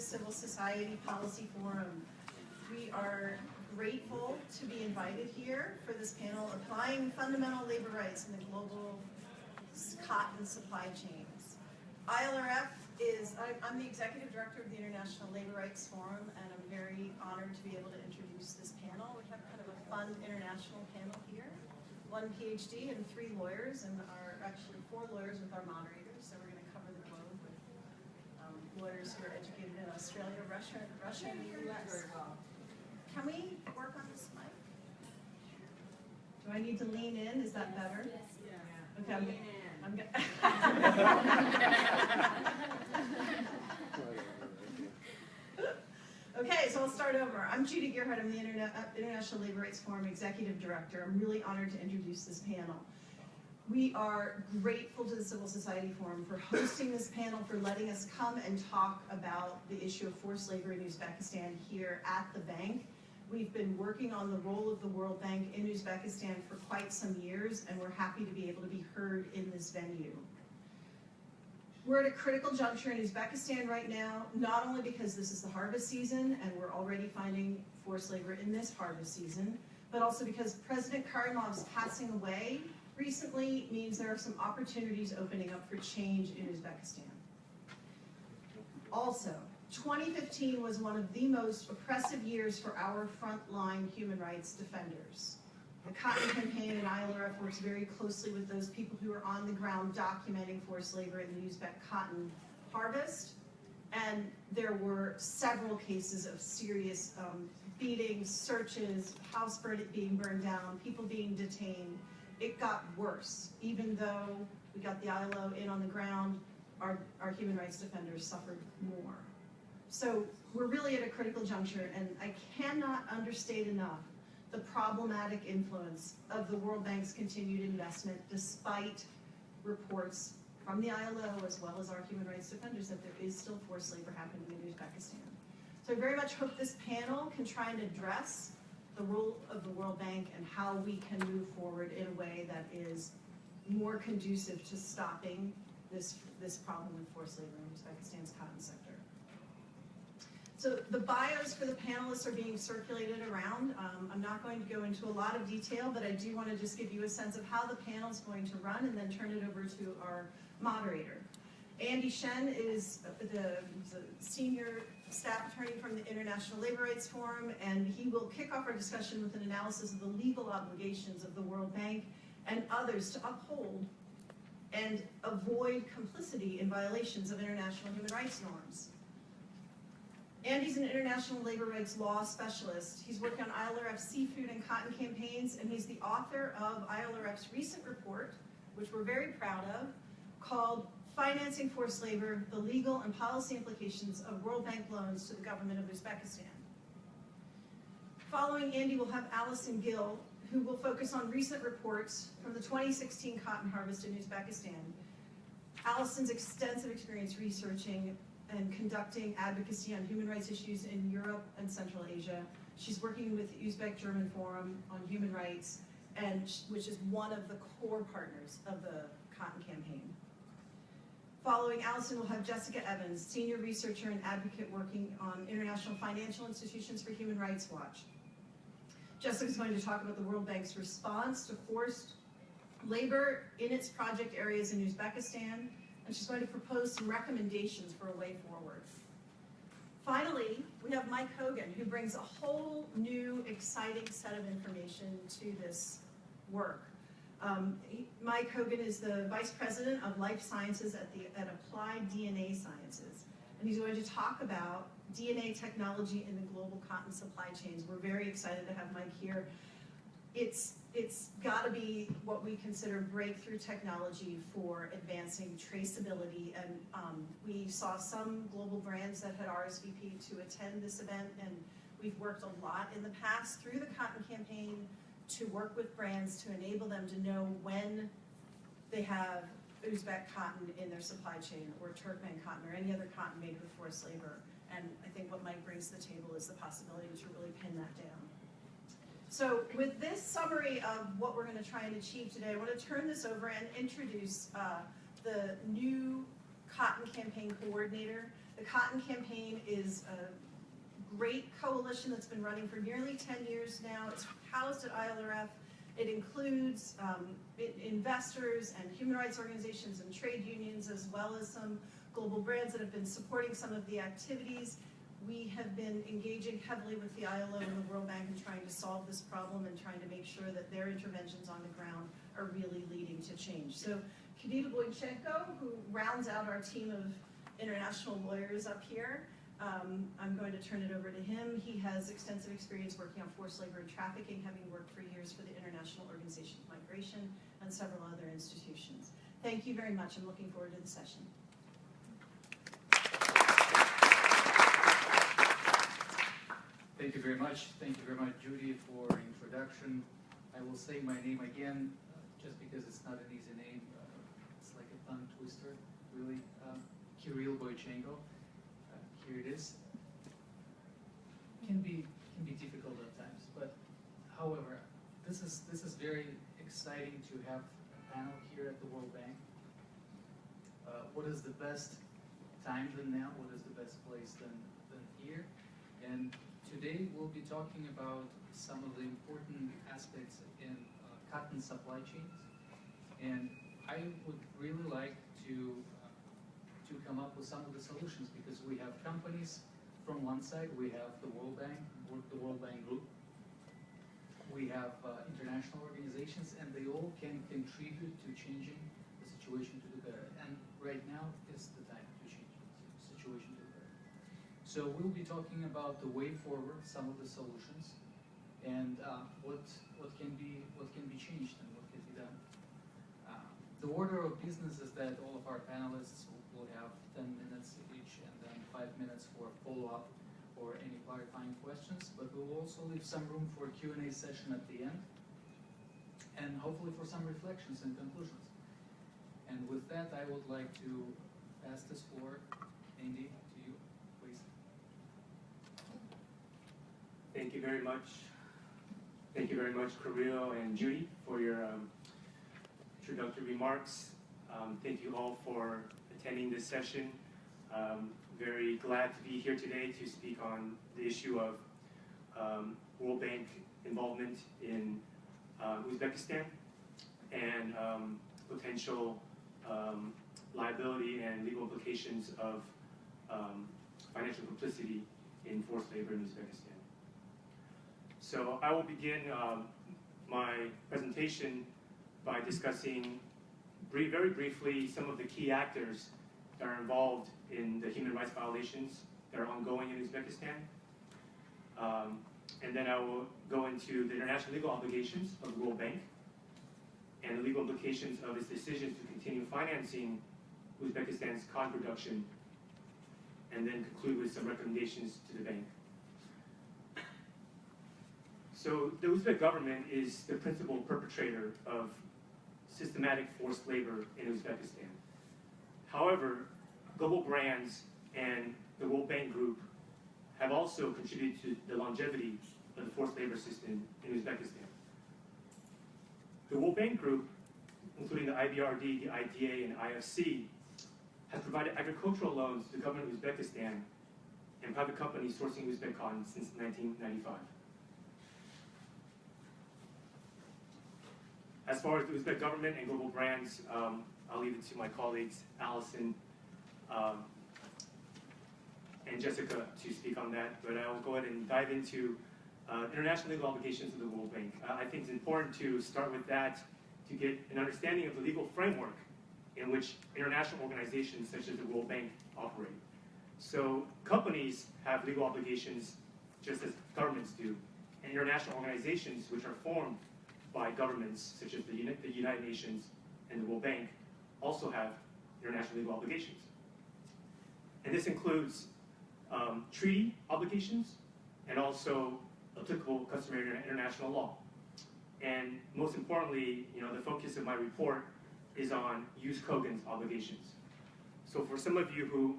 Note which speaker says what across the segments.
Speaker 1: Civil Society Policy Forum. We are grateful to be invited here for this panel, Applying Fundamental Labor Rights in the Global Cotton Supply Chains. ILRF is, I'm the Executive Director of the International Labor Rights Forum, and I'm very honored to be able to introduce this panel. We have kind of a fun international panel here. One PhD and three lawyers, and our, actually four lawyers with our moderators, so we're gonna cover the globe with um, lawyers who are educated in Australia, Russia, Russia, and the US. Can we work on this mic? Do I need to lean in? Is that better? Okay, I'm, I'm Okay, so I'll start over. I'm Judy Gearhart. I'm the Interna- uh, International Labor Rights Forum Executive Director. I'm really honored to introduce this panel. We are grateful to the Civil Society Forum for hosting this panel, for letting us come and talk about the issue of forced labor in Uzbekistan here at the bank. We've been working on the role of the World Bank in Uzbekistan for quite some years, and we're happy to be able to be heard in this venue. We're at a critical juncture in Uzbekistan right now, not only because this is the harvest season and we're already finding forced labor in this harvest season, but also because President Karimov's passing away recently means there are some opportunities opening up for change in Uzbekistan. Also, 2015 was one of the most oppressive years for our frontline human rights defenders. The Cotton Campaign and ILRF works very closely with those people who are on the ground documenting forced labor in the Uzbek cotton harvest. And there were several cases of serious um, beatings, searches, house being burned down, people being detained. It got worse, even though we got the ILO in on the ground, our, our human rights defenders suffered more. So we're really at a critical juncture, and I cannot understate enough the problematic influence of the World Bank's continued investment despite reports from the ILO as well as our human rights defenders that there is still forced labor happening in Uzbekistan. So I very much hope this panel can try and address the role of the World Bank and how we can move forward in a way that is more conducive to stopping this, this problem with forced labor in Uzbekistan's cotton sector. So the bios for the panelists are being circulated around. Um, I'm not going to go into a lot of detail, but I do want to just give you a sense of how the panel is going to run and then turn it over to our moderator. Andy Shen is the, the senior staff attorney from the International Labor Rights Forum, and he will kick off our discussion with an analysis of the legal obligations of the World Bank and others to uphold and avoid complicity in violations of international human rights norms. Andy's an international labor rights law specialist. He's worked on ILRF seafood and cotton campaigns, and he's the author of ILRF's recent report, which we're very proud of, called Financing Forced Labor, the Legal and Policy Implications of World Bank Loans to the Government of Uzbekistan. Following Andy, we'll have Allison Gill, who will focus on recent reports from the 2016 cotton harvest in Uzbekistan. Allison's extensive experience researching and conducting advocacy on human rights issues in Europe and Central Asia. She's working with the Uzbek German Forum on Human Rights, and which is one of the core partners of the Cotton Campaign. Following Allison, we'll have Jessica Evans, senior researcher and advocate working on International Financial Institutions for Human Rights Watch. Jessica's going to talk about the World Bank's response to forced labor in its project areas in Uzbekistan, and she's going to propose some recommendations for a way forward. Finally, we have Mike Hogan, who brings a whole new, exciting set of information to this work. Um, Mike Hogan is the Vice President of Life Sciences at, the, at Applied DNA Sciences, and he's going to talk about DNA technology in the global cotton supply chains. We're very excited to have Mike here. It's it's got to be what we consider breakthrough technology for advancing traceability. And um, we saw some global brands that had RSVP to attend this event, and we've worked a lot in the past through the Cotton Campaign to work with brands to enable them to know when they have Uzbek cotton in their supply chain, or Turkmen cotton, or any other cotton made with forced labor. And I think what Mike brings to the table is the possibility to really pin that down. So with this summary of what we're going to try and achieve today, I want to turn this over and introduce uh, the new Cotton Campaign Coordinator. The Cotton Campaign is a great coalition that's been running for nearly 10 years now. It's housed at ILRF. It includes um, investors and human rights organizations and trade unions, as well as some global brands that have been supporting some of the activities. We have been engaging heavily with the ILO and the World Bank in trying to solve this problem and trying to make sure that their interventions on the ground are really leading to change. So Kirill Boychenko, who rounds out our team of international lawyers up here, um, I'm going to turn it over to him. He has extensive experience working on forced labor and trafficking, having worked for years for the International Organization of Migration and several other institutions. Thank you very much. I'm looking forward to the session.
Speaker 2: Thank you very much. Thank you very much, Judy, for introduction. I will say my name again, uh, just because it's not an easy name. Uh, It's like a tongue twister, really. Um, Kirill Boychenko. It is. Can be, can be difficult at times, but however, this is, this is very exciting to have a panel here at the World Bank. Uh, What is the best time than now? What is the best place than, than here? And today we'll be talking about some of the important aspects in uh, cotton supply chains. And I would really like to, to come up with some of the solutions because we have companies from one side, we have the World Bank, the World Bank Group. We have uh, international organizations and they all can contribute to changing the situation to the better. And right now is the time to change the situation to the better. So we'll be talking about the way forward, some of the solutions, and uh, what what can be what can be changed and what can be done. Uh, the order of business is that all of our panelists will- have ten minutes each, and then five minutes for follow-up or any clarifying questions. But we will also leave some room for a Q and A session at the end, and hopefully for some reflections and conclusions. And with that, I would like to pass this floor, Andy, to you, please.
Speaker 3: Thank you very much. Thank you very much, Kirill and Judy, for your um, introductory remarks. Um, Thank you all for attending this session. Um, Very glad to be here today to speak on the issue of um, World Bank involvement in uh, Uzbekistan and um, potential um, liability and legal implications of um, financial complicity in forced labor in Uzbekistan. So I will begin um, my presentation by discussing very briefly some of the key actors that are involved in the human rights violations that are ongoing in Uzbekistan. Um, and then I will go into the international legal obligations of the World Bank and the legal implications of its decisions to continue financing Uzbekistan's cotton production, and then conclude with some recommendations to the bank. So the Uzbek government is the principal perpetrator of systematic forced labor in Uzbekistan. However, global brands and the World Bank Group have also contributed to the longevity of the forced labor system in Uzbekistan. The World Bank Group, including the IBRD, the IDA, and IFC, has provided agricultural loans to the government of Uzbekistan and private companies sourcing Uzbek cotton since 1995. As far as the Uzbek government and global brands, um, I'll leave it to my colleagues, Allison um, and Jessica, to speak on that. But I will go ahead and dive into uh, international legal obligations of the World Bank. Uh, I think it's important to start with that to get an understanding of the legal framework in which international organizations such as the World Bank operate. So companies have legal obligations just as governments do, and international organizations which are formed by governments such as the, Uni- the United Nations and the World Bank also have international legal obligations. And this includes um, treaty obligations and also applicable customary international law. And most importantly, you know, the focus of my report is on jus cogens obligations. So for some of you who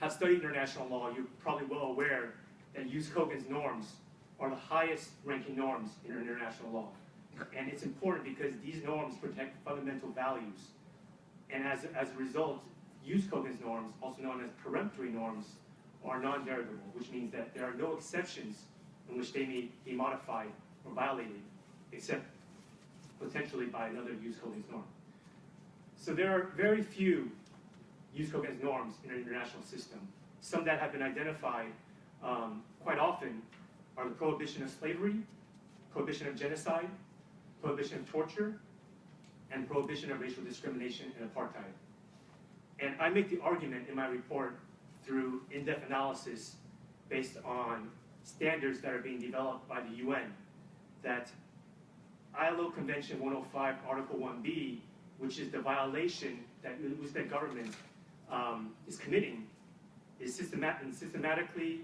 Speaker 3: have studied international law, you're probably well aware that jus cogens norms are the highest ranking norms in international law. And it's important because these norms protect fundamental values. And as, as a result, jus cogens norms, also known as peremptory norms, are non-derogable, which means that there are no exceptions in which they may be modified or violated, except potentially by another jus cogens norm. So there are very few jus cogens norms in our international system. Some that have been identified um, quite often are the prohibition of slavery, prohibition of genocide, prohibition of torture, and prohibition of racial discrimination and apartheid. And I make the argument in my report through in-depth analysis based on standards that are being developed by the UN that ILO Convention 105, Article 1B, which is the violation that the Uzbek government um, is committing, is systemat- systematically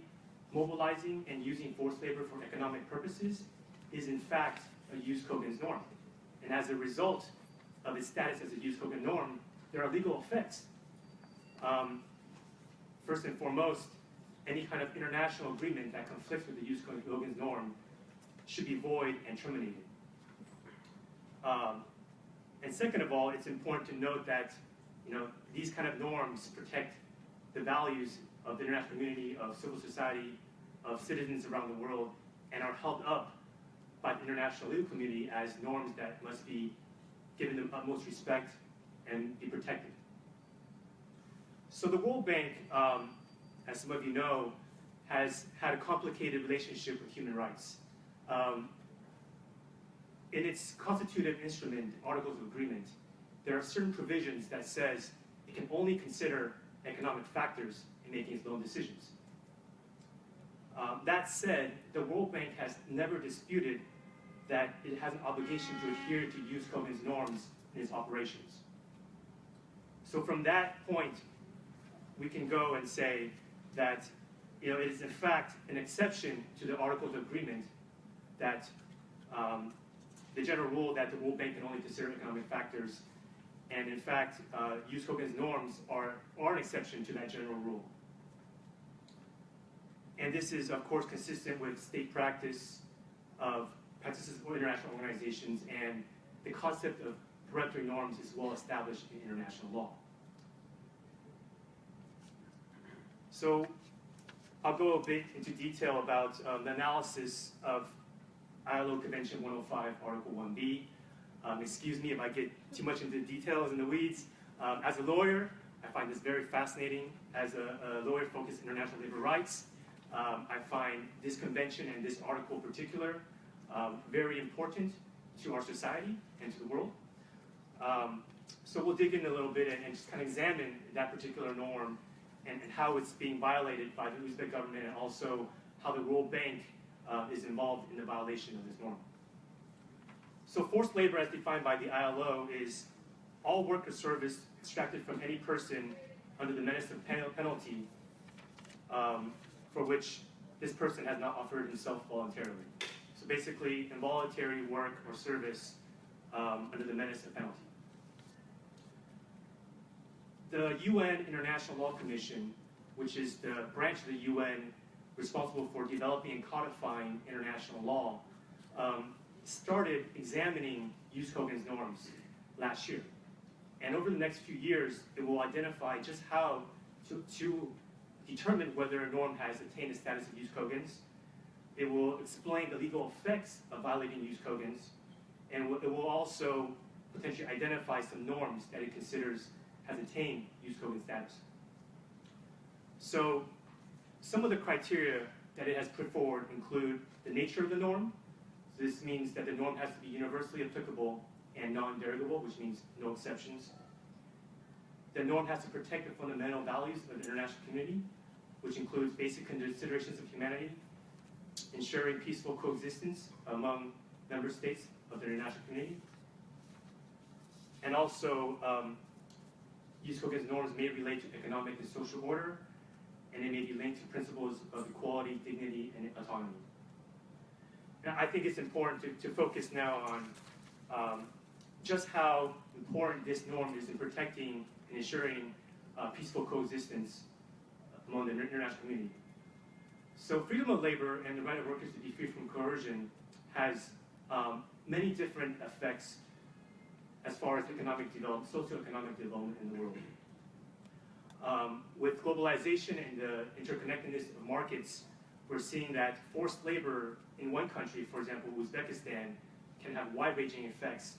Speaker 3: mobilizing and using forced labor for economic purposes, is in fact jus cogens norm. And as a result of its status as a jus cogens norm, there are legal effects. Um, first and foremost, any kind of international agreement that conflicts with the jus cogens norm should be void and terminated. Um, and second of all, it's important to note that you know these kind of norms protect the values of the international community, of civil society, of citizens around the world, and are held up by the international legal community as norms that must be given the utmost respect and be protected. So the World Bank, um, as some of you know, has had a complicated relationship with human rights. Um, in its constitutive instrument, Articles of Agreement, there are certain provisions that says it can only consider economic factors in making its loan decisions. Um, that said, the World Bank has never disputed that it has an obligation to adhere to jus cogens norms in its operations. So from that point, we can go and say that you know, it is in fact an exception to the Articles of Agreement that um, the general rule that the World Bank can only consider economic factors, and in fact, uh, jus cogens norms are, are an exception to that general rule. And this is, of course, consistent with state practice of practices of international organizations, and the concept of peremptory norms is well established in international law. So I'll go a bit into detail about um, the analysis of ILO Convention 105, Article 1B. Um, excuse me if I get too much into the details and the weeds. Um, as a lawyer, I find this very fascinating. As a, a lawyer focused in international labor rights, um, I find this convention and this article in particular um, very important to our society and to the world. Um, so we'll dig in a little bit and, and just kind of examine that particular norm and, and, how it's being violated by the Uzbek government and also how the World Bank uh, is involved in the violation of this norm. So forced labor as defined by the ILO is all work or service extracted from any person under the menace of penalty um, for which this person has not offered himself voluntarily. So basically, involuntary work or service um, under the menace of penalty. The UN International Law Commission, which is the branch of the UN responsible for developing and codifying international law, um, started examining cogens norms last year. And over the next few years, it will identify just how to, to determine whether a norm has attained the status of jus cogens. It will explain the legal effects of violating jus cogens, and it will also potentially identify some norms that it considers has attained jus cogens status. So some of the criteria that it has put forward include the nature of the norm. So this means that the norm has to be universally applicable and non-derogable, which means no exceptions. The norm has to protect the fundamental values of the international community, which includes basic considerations of humanity, ensuring peaceful coexistence among member states of the international community, and also um, jus cogens norms may relate to economic and social order, and they may be linked to principles of equality, dignity, and autonomy. Now, I think it's important to, to focus now on um, just how important this norm is in protecting and ensuring uh, peaceful coexistence among the international community. So freedom of labor and the right of workers to be free from coercion has um, many different effects as far as economic development, socioeconomic development in the world. Um, with globalization and the interconnectedness of markets, we're seeing that forced labor in one country, for example, Uzbekistan, can have wide-ranging effects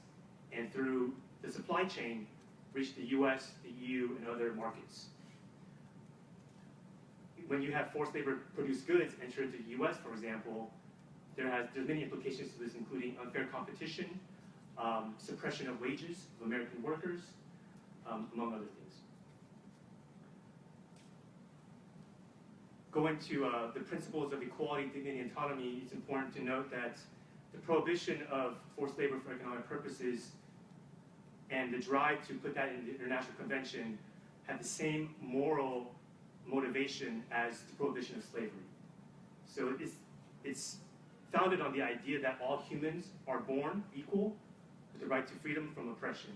Speaker 3: and through the supply chain reach the US, the EU, and other markets. When you have forced labor produced goods enter into the US, for example, there has there's many implications to this, including unfair competition, um, suppression of wages of American workers, um, among other things. Going to uh, the principles of equality, dignity, and autonomy, it's important to note that the prohibition of forced labor for economic purposes and the drive to put that in the International Convention had the same moral motivation as the prohibition of slavery. So it's, it's founded on the idea that all humans are born equal with the right to freedom from oppression.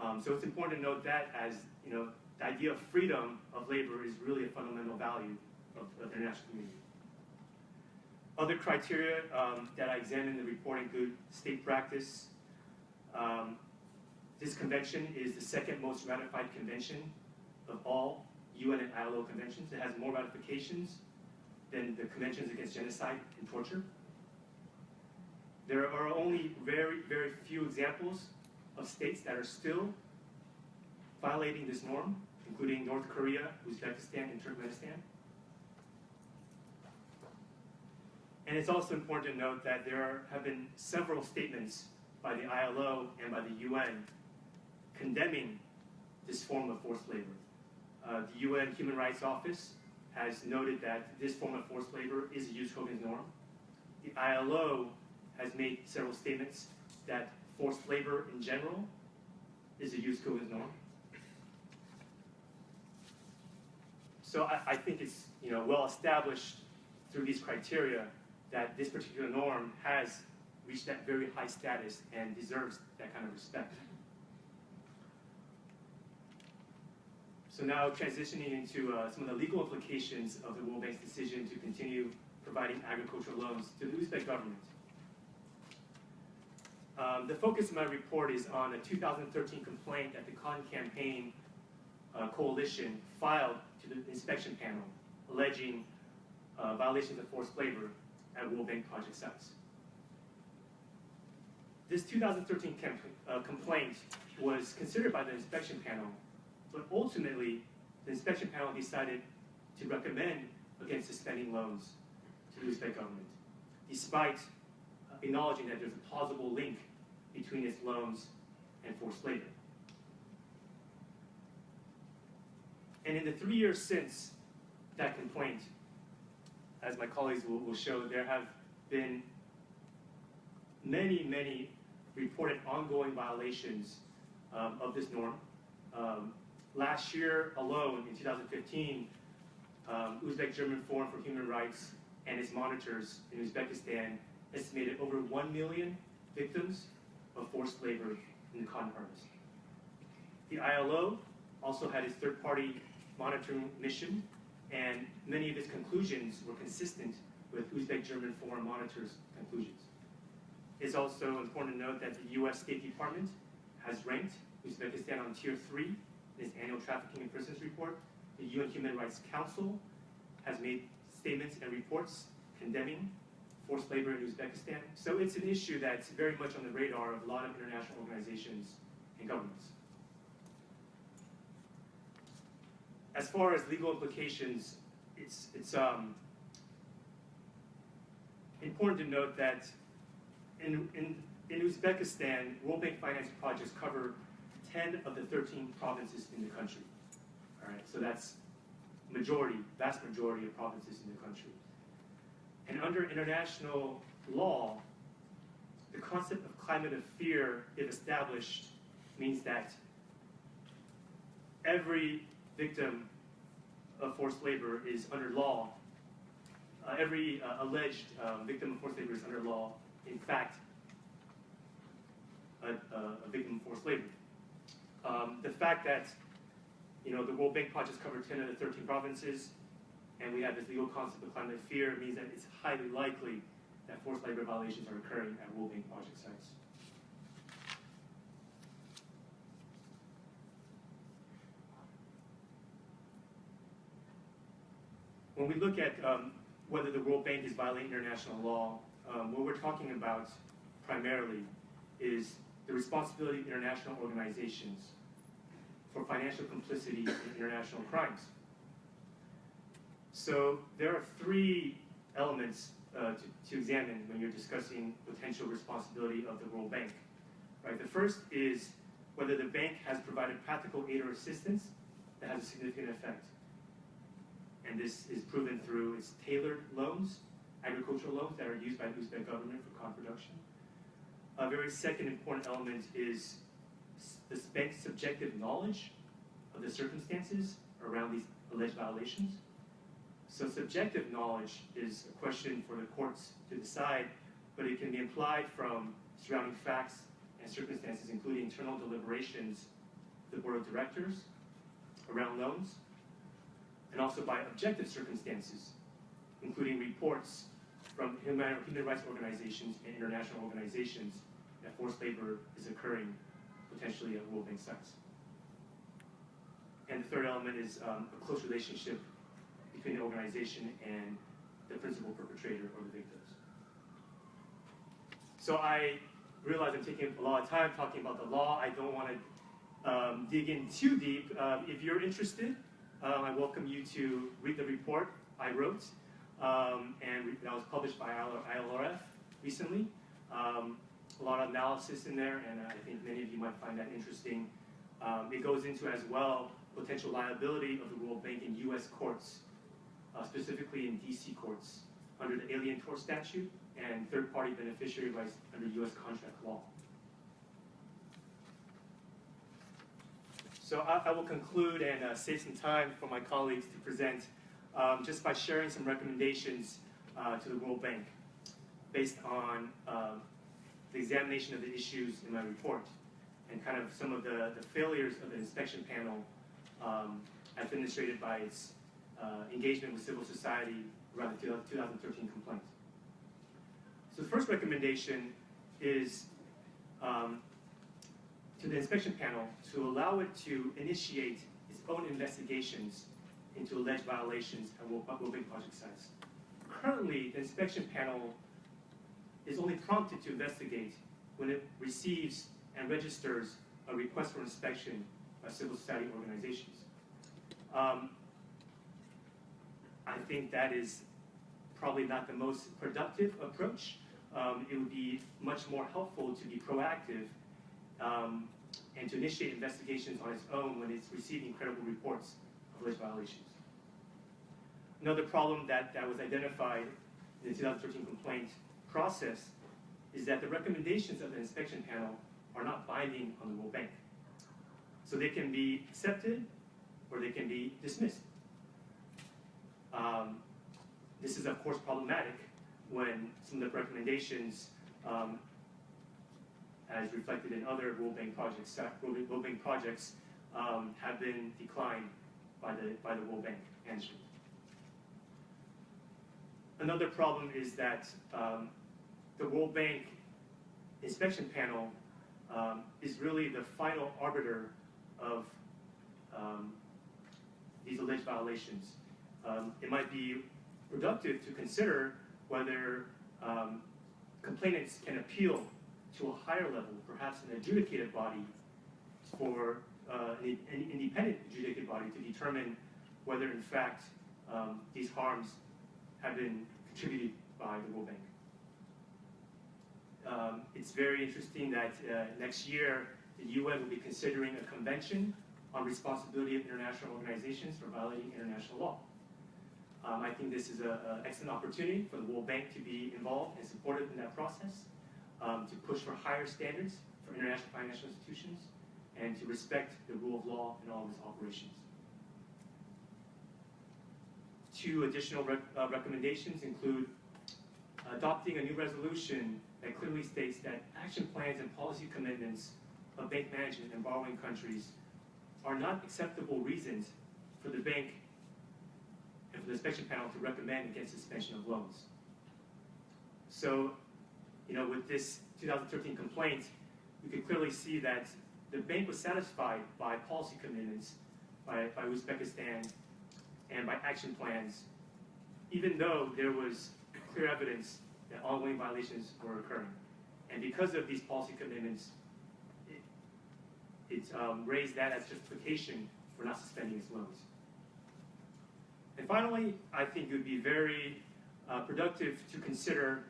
Speaker 3: Um, so it's important to note that as, you know, the idea of freedom of labor is really a fundamental value of, of the international community. Other criteria um, that I examined in the report include state practice. Um, this convention is the second most ratified convention of all UN and ILO conventions. It has more ratifications than the conventions against genocide and torture. There are only very, very few examples of states that are still violating this norm, including North Korea, Uzbekistan, and Turkmenistan. And it's also important to note that there are, have been several statements by the ILO and by the UN condemning this form of forced labor. Uh, the UN Human Rights Office has noted that this form of forced labor is a jus cogens norm. The ILO has made several statements that forced labor in general is a jus cogens norm. So I, I think it's you know well established through these criteria that this particular norm has reached that very high status and deserves that kind of respect. So now transitioning into uh, some of the legal implications of the World Bank's decision to continue providing agricultural loans to the Uzbek government. Um, the focus of my report is on a 2013 complaint that the Cotton Campaign uh, Coalition filed to the inspection panel alleging uh, violations of forced labor at World Bank project sites. This 2013 uh, complaint was considered by the inspection panel, but ultimately the inspection panel decided to recommend against suspending loans to the Uzbek government, despite uh, acknowledging that there's a plausible link between its loans and forced labor. And in the three years since that complaint, as my colleagues will, will show, there have been many, many reported ongoing violations um, of this norm. Um, last year alone, in 2015, um, Uzbek German Forum for Human Rights and its monitors in Uzbekistan estimated over 1 million victims of forced labor in the cotton harvest. The ILO also had its third party monitoring mission, and many of its conclusions were consistent with Uzbek German Forum Monitors' conclusions. It's also important to note that the US State Department has ranked Uzbekistan on tier three in its annual trafficking in persons report. The UN Human Rights Council has made statements and reports condemning forced labor in Uzbekistan. So it's an issue that's very much on the radar of a lot of international organizations and governments. As far as legal implications, it's, it's um, important to note that in, in, in Uzbekistan, World Bank finance projects cover 10 of the 13 provinces in the country. All right, so that's majority, vast majority of provinces in the country. And under international law, the concept of climate of fear, if established, means that every victim of forced labor is under law. Uh, every uh, alleged um, victim of forced labor is under law, in fact, a, a victim of forced labor. Um, the fact that you know the World Bank projects cover 10 of the 13 provinces, and we have this legal concept of climate fear means that it's highly likely that forced labor violations are occurring at World Bank project sites. when we look at um, whether the World Bank is violating international law, um, what we're talking about primarily is the responsibility of international organizations for financial complicity in international crimes. So there are three elements uh, to, to examine when you're discussing potential responsibility of the World Bank. Right? The first is whether the bank has provided practical aid or assistance that has a significant effect. And this is proven through its tailored loans, agricultural loans that are used by the Uzbek government for corn production. A very second important element is the bank's subjective knowledge of the circumstances around these alleged violations. So subjective knowledge is a question for the courts to decide, but it can be implied from surrounding facts and circumstances, including internal deliberations of the board of directors around loans, and also by objective circumstances, including reports from human rights organizations and international organizations that forced labor is occurring potentially Bank sites. And the third element is um, a close relationship between the organization and the principal perpetrator or the victims. So I realize I'm taking a lot of time talking about the law. I don't want to um, dig in too deep. Um, if you're interested, um, I welcome you to read the report I wrote, um, and that was published by ILRF recently. A lot of analysis in there, and I think many of you might find that interesting. Um, it goes into as well potential liability of the World Bank in U.S. courts, uh, specifically in D.C. courts, under the Alien Tort Statute and third-party beneficiary rights under U.S. contract law. So I, I will conclude and uh, save some time for my colleagues to present um, just by sharing some recommendations uh, to the World Bank based on um, the examination of the issues in my report and kind of some of the, the failures of the inspection panel um, as demonstrated by its uh, engagement with civil society around the 2013 complaint. So the first recommendation is um, to the inspection panel to allow it to initiate its own investigations into alleged violations at World project sites. Currently, the inspection panel is only prompted to investigate when it receives and registers a request for inspection by civil society organizations. Um, I think that is probably not the most productive approach. Um, it would be much more helpful to be proactive um, and to initiate investigations on its own when it's receiving credible reports of alleged violations. Another problem that, that was identified in the 2013 complaint process is that the recommendations of the inspection panel are not binding on the World Bank. So they can be accepted or they can be dismissed. Um, this is of course problematic when some of the recommendations, um, as reflected in other World Bank projects, uh, World Bank- projects, um, have been declined by the by the World Bank management. Another problem is that um, the World Bank inspection panel um, is really the final arbiter of um, these alleged violations. Um, it might be productive to consider whether um, complainants can appeal to a higher level, perhaps an adjudicated body, for uh, an, an independent adjudicated body to determine whether, in fact, um, these harms have been contributed by the World Bank. Um, it's very interesting that uh, next year the UN will be considering a convention on responsibility of international organizations for violating international law. Um, I think this is an excellent opportunity for the World Bank to be involved and supportive in that process, um, to push for higher standards for international financial institutions, and to respect the rule of law in all of its operations. Two additional rec- uh, recommendations include adopting a new resolution that clearly states that action plans and policy commitments of bank management and borrowing countries are not acceptable reasons for the bank and for the inspection panel to recommend against suspension of loans. So, you know, with this 2013 complaint, we could clearly see that the bank was satisfied by policy commitments by, by Uzbekistan and by action plans even though there was clear evidence that ongoing violations were occurring. And because of these policy commitments, it, it um, raised that as justification for not suspending its loans. And finally, I think it would be very uh, productive to consider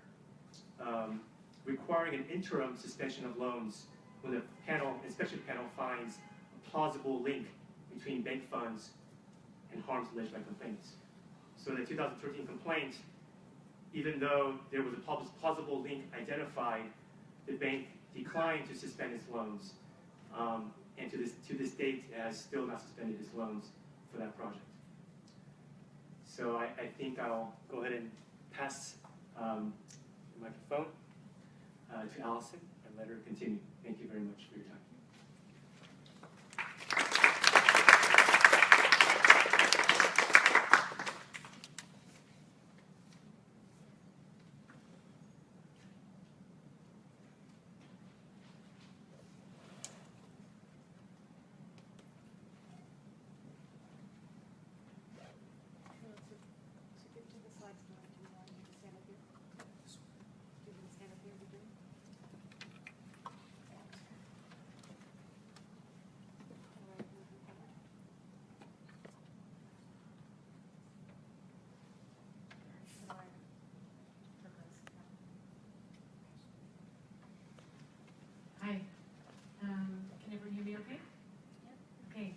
Speaker 3: um, requiring an interim suspension of loans when the panel, inspection panel finds a plausible link between bank funds and harms alleged by complainants. So the 2013 complaint, even though there was a plausible link identified, the bank declined to suspend its loans. Um, and to this, to this date, has still not suspended its loans for that project. So I, I think I'll go ahead and pass um, the microphone uh, to Allison and let her continue. Thank you very much for your time.
Speaker 4: No, to, to get to the slides, do you want me to stand up here? Do you want to stand up here, Virginia? All right, move you forward. All right.
Speaker 5: Hi, um, can everyone hear me okay? Okay,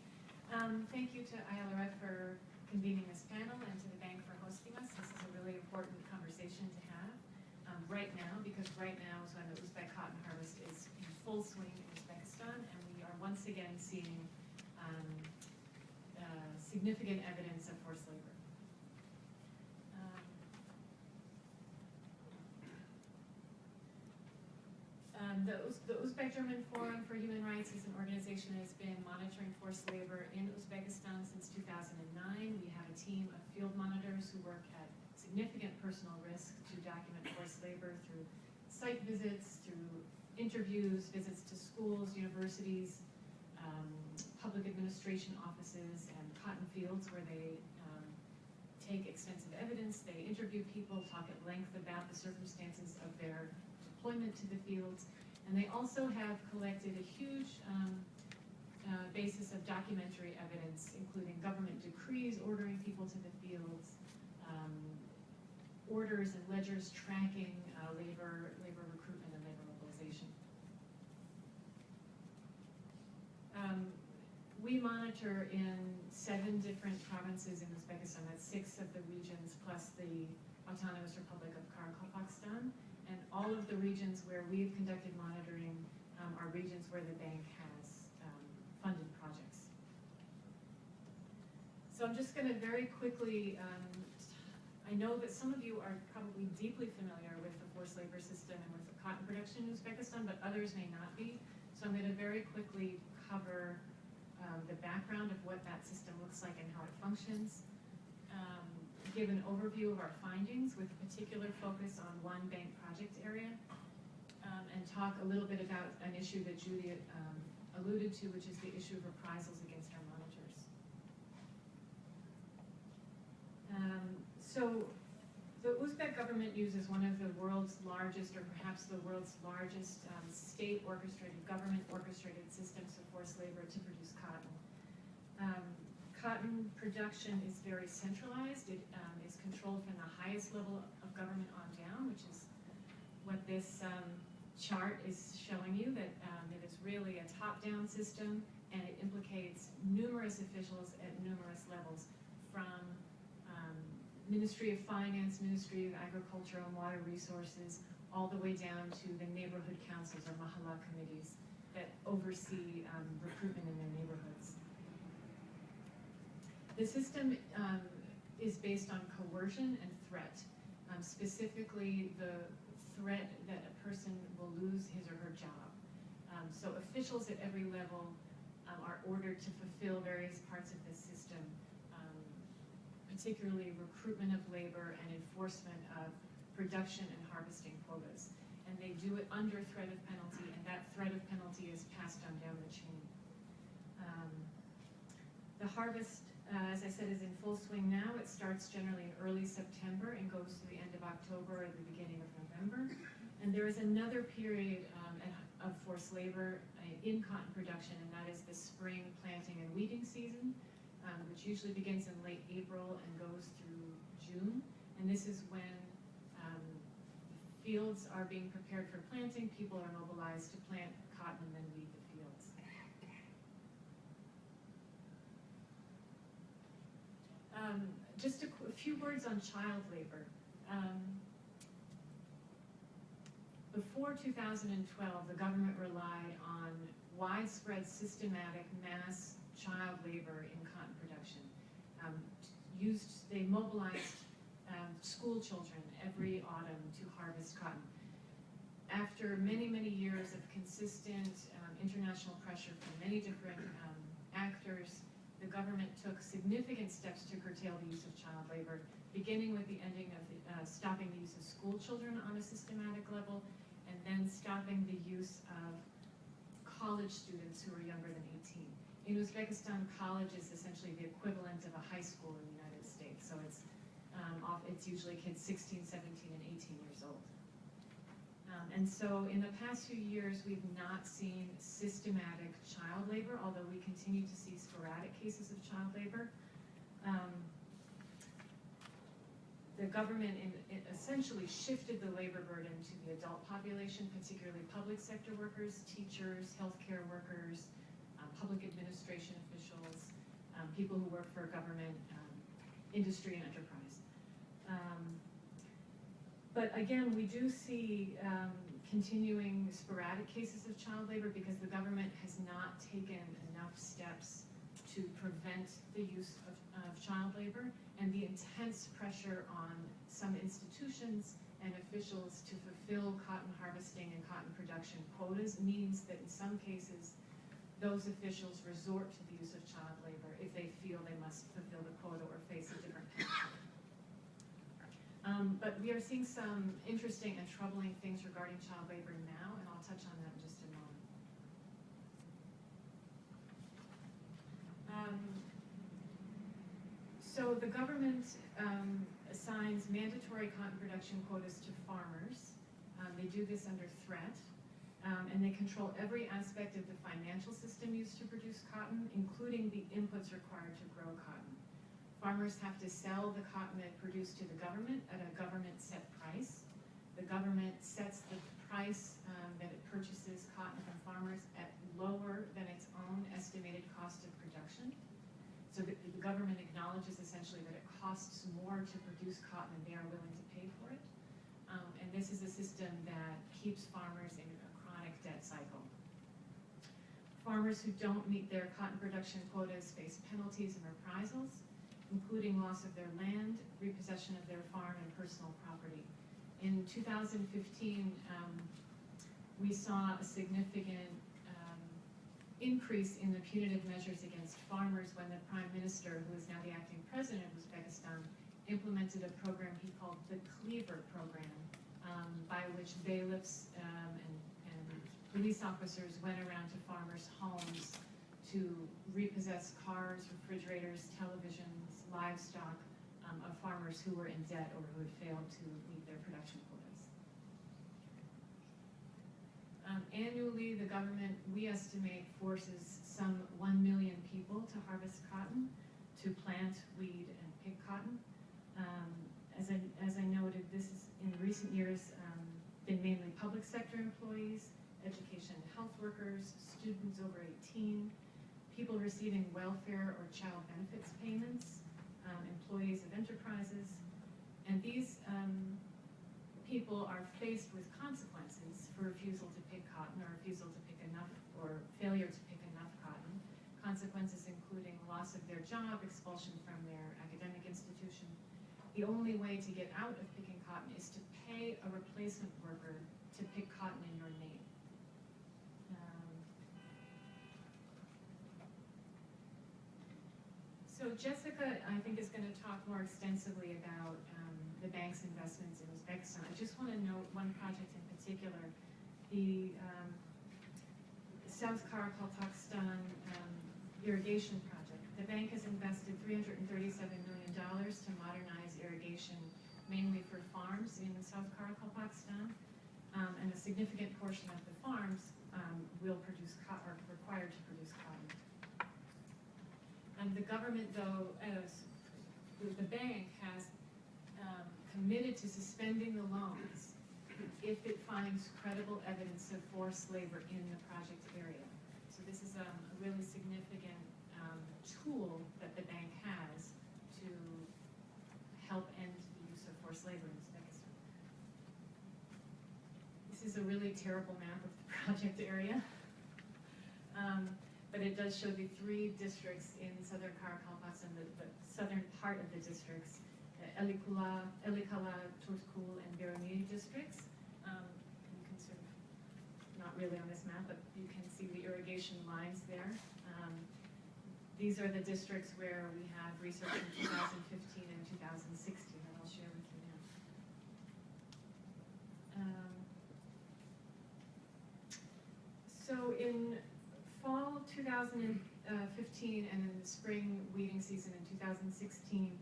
Speaker 5: um, thank you to ILRF for convening this panel and to the bank for hosting us. This is a really important conversation to have, um, right now, because right now is when the Uzbek cotton harvest is in full swing in Uzbekistan, and we are once again seeing, um, uh, significant evidence of forced labor. Um, Um, the, Uz- the Uzbek German Forum for Human Rights is an organization that has been monitoring forced labor in Uzbekistan since 2009. We have a team of field monitors who work at significant personal risk to document forced labor through site visits, through interviews, visits to schools, universities, um, public administration offices, and cotton fields where they um, take extensive evidence, they interview people, talk at length about the circumstances of their deployment to the fields, and they also have collected a huge um, uh, basis of documentary evidence, including government decrees ordering people to the fields, um, orders and ledgers tracking uh, labor, labor recruitment and labor mobilization. Um, we monitor in seven different provinces in Uzbekistan, that's six of the regions plus the Autonomous Republic of Karakalpakstan. And all of the regions where we've conducted monitoring um, are regions where the bank has um, funded projects. So I'm just gonna very quickly, um, I know that some of you are probably deeply familiar with the forced labor system and with the cotton production in Uzbekistan, but others may not be. So I'm gonna very quickly cover um, the background of what that system looks like and how it functions. Um, give an overview of our findings with a particular focus on one bank project area. Um, and talk a little bit about an issue that Julia um, alluded to, which is the issue of reprisals against our monitors. Um, so the Uzbek government uses one of the world's largest, or perhaps the world's largest, um, state orchestrated, government orchestrated systems of forced labor to produce cotton. Um, cotton production is very centralized. It um, is controlled from the highest level of government on down, which is what this um, chart is showing you, that um, it is really a top-down system, and it implicates numerous officials at numerous levels, from um, Ministry of Finance, Ministry of Agriculture and Water Resources, all the way down to the neighborhood councils or mahalla committees that oversee um, recruitment in their neighborhoods. The system um, is based on coercion and threat, um, specifically the threat that a person will lose his or her job. Um, so officials at every level um, are ordered to fulfill various parts of this system, um, particularly recruitment of labor and enforcement of production and harvesting quotas. And they do it under threat of penalty, and that threat of penalty is passed on down the chain. Um, the harvest, uh, as I said, is in full swing now. It starts generally in early September. And goes to the end of October or the beginning of November. And there is another period um, at- of forced labor uh, in cotton production, and that is the spring planting and weeding season, um, which usually begins in late April and goes through June. And this is when um, fields are being prepared for planting, people are mobilized to plant cotton and then weed the fields. Um, just a, a few words on child labor. Um, before 2012, the government relied on widespread, systematic, mass child labor in cotton production. Um, used, they mobilized um, school children every autumn to harvest cotton. After many, many years of consistent um, international pressure from many different um, actors, the government took significant steps to curtail the use of child labor, beginning with the ending of, the, uh, stopping the use of school children on a systematic level, and then stopping the use of college students who are younger than 18. In Uzbekistan, college is essentially the equivalent of a high school in the United States, so it's um, off, it's usually kids 16, 17, and 18 years old. Um, and so in the past few years, we've not seen systematic child labor, although we continue to see sporadic cases of child labor. Um, the government in, essentially shifted the labor burden to the adult population, particularly public sector workers, teachers, healthcare workers, um, public administration officials, um, people who work for government, um, industry and enterprise. Um, but again, we do see um, continuing sporadic cases of child labor because the government has not taken enough steps to prevent the use of, of child labor and the intense pressure on some institutions and officials to fulfill cotton harvesting and cotton production quotas means that in some cases, those officials resort to the use of child labor if they feel they must fulfill the quota or face a different penalty. Um, but we are seeing some interesting and troubling things regarding child labor now, and I'll touch on that in just a moment. Um, so the government um, assigns mandatory cotton production quotas to farmers. Um, they do this under threat, um, and they control every aspect of the financial system used to produce cotton, including the inputs required to grow cotton. Farmers have to sell the cotton they produce to the government at a government set price. The government sets the price um, that it purchases cotton from farmers at lower than its own estimated cost of production. So the, the government acknowledges essentially that it costs more to produce cotton than they are willing to pay for it. Um, and this is a system that keeps farmers in a chronic debt cycle. Farmers who don't meet their cotton production quotas face penalties and reprisals including loss of their land, repossession of their farm, and personal property. In 2015, um, we saw a significant um, increase in the punitive measures against farmers when the prime minister, who is now the acting president of Uzbekistan, implemented a program he called the Cleaver Program, um, by which bailiffs um, and, and police officers went around to farmers' homes to repossess cars, refrigerators, televisions, livestock um, of farmers who were in debt or who had failed to meet their production quotas. Um, annually, the government, we estimate, forces some 1 million people to harvest cotton, to plant, weed, and pick cotton. Um, as, I, as I noted, this is in recent years um, been mainly public sector employees, education and health workers, students over 18, people receiving welfare or child benefits payments, um, employees of enterprises, and these um, people are faced with consequences for refusal to pick cotton or refusal to pick enough or failure to pick enough cotton. Consequences including loss of their job, expulsion from their academic institution. The only way to get out of picking cotton is to pay a replacement worker to pick cotton in your name. Um, So Jessica, I think, is going to talk more extensively about um, the bank's investments in Uzbekistan. I just want to note one project in particular, the um, South Karakalpakstan um, irrigation project. The bank has invested $337 million to modernize irrigation mainly for farms in South Karakalpakstan. Um, and a significant portion of the farms, um, will produce are required to produce cotton. And the government though, as, the- the bank has, um, committed to suspending the loans if it finds credible evidence of forced labor in the project area. So this is, um, a really significant, um, tool that the bank has to help end the use of forced labor in Uzbekistan. This is a really terrible map of the project area. Um, but it does show the three districts in southern Karakalpakstan, the, the southern part of the districts, uh, Elikula, Elikala, Turtkul, and Beruni districts. Um, you can sort of, not really on this map, but you can see the irrigation lines there. Um, these are the districts where we have research in 2015 and 2016 that I'll share with you now. Um, So in fall 2015 and in the spring weeding season in 2016,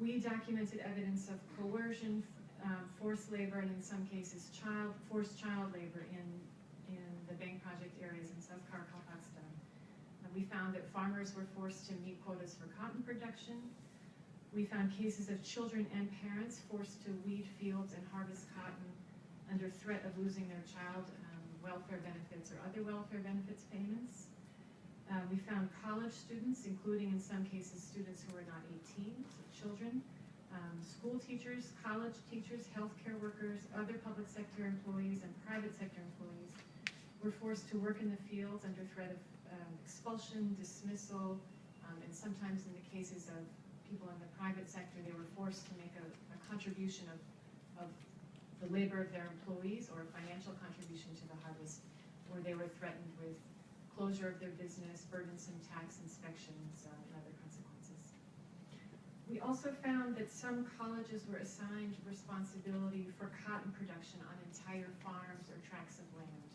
Speaker 5: we documented evidence of coercion, um, forced labor, and in some cases, child, forced child labor in, in the bank project areas in South Karakalpakstan. And we found that farmers were forced to meet quotas for cotton production. We found cases of children and parents forced to weed fields and harvest cotton under threat of losing their child um, welfare benefits or other welfare benefits payments. Uh, we found college students, including in some cases students who were not 18, so children, um, school teachers, college teachers, healthcare workers, other public sector employees, and private sector employees were forced to work in the fields under threat of um, expulsion, dismissal, um, and sometimes in the cases of people in the private sector, they were forced to make a, a contribution of, of the labor of their employees or a financial contribution to the harvest, where they were threatened with closure of their business, burdensome tax inspections, uh, and other consequences. We also found that some colleges were assigned responsibility for cotton production on entire farms or tracts of land.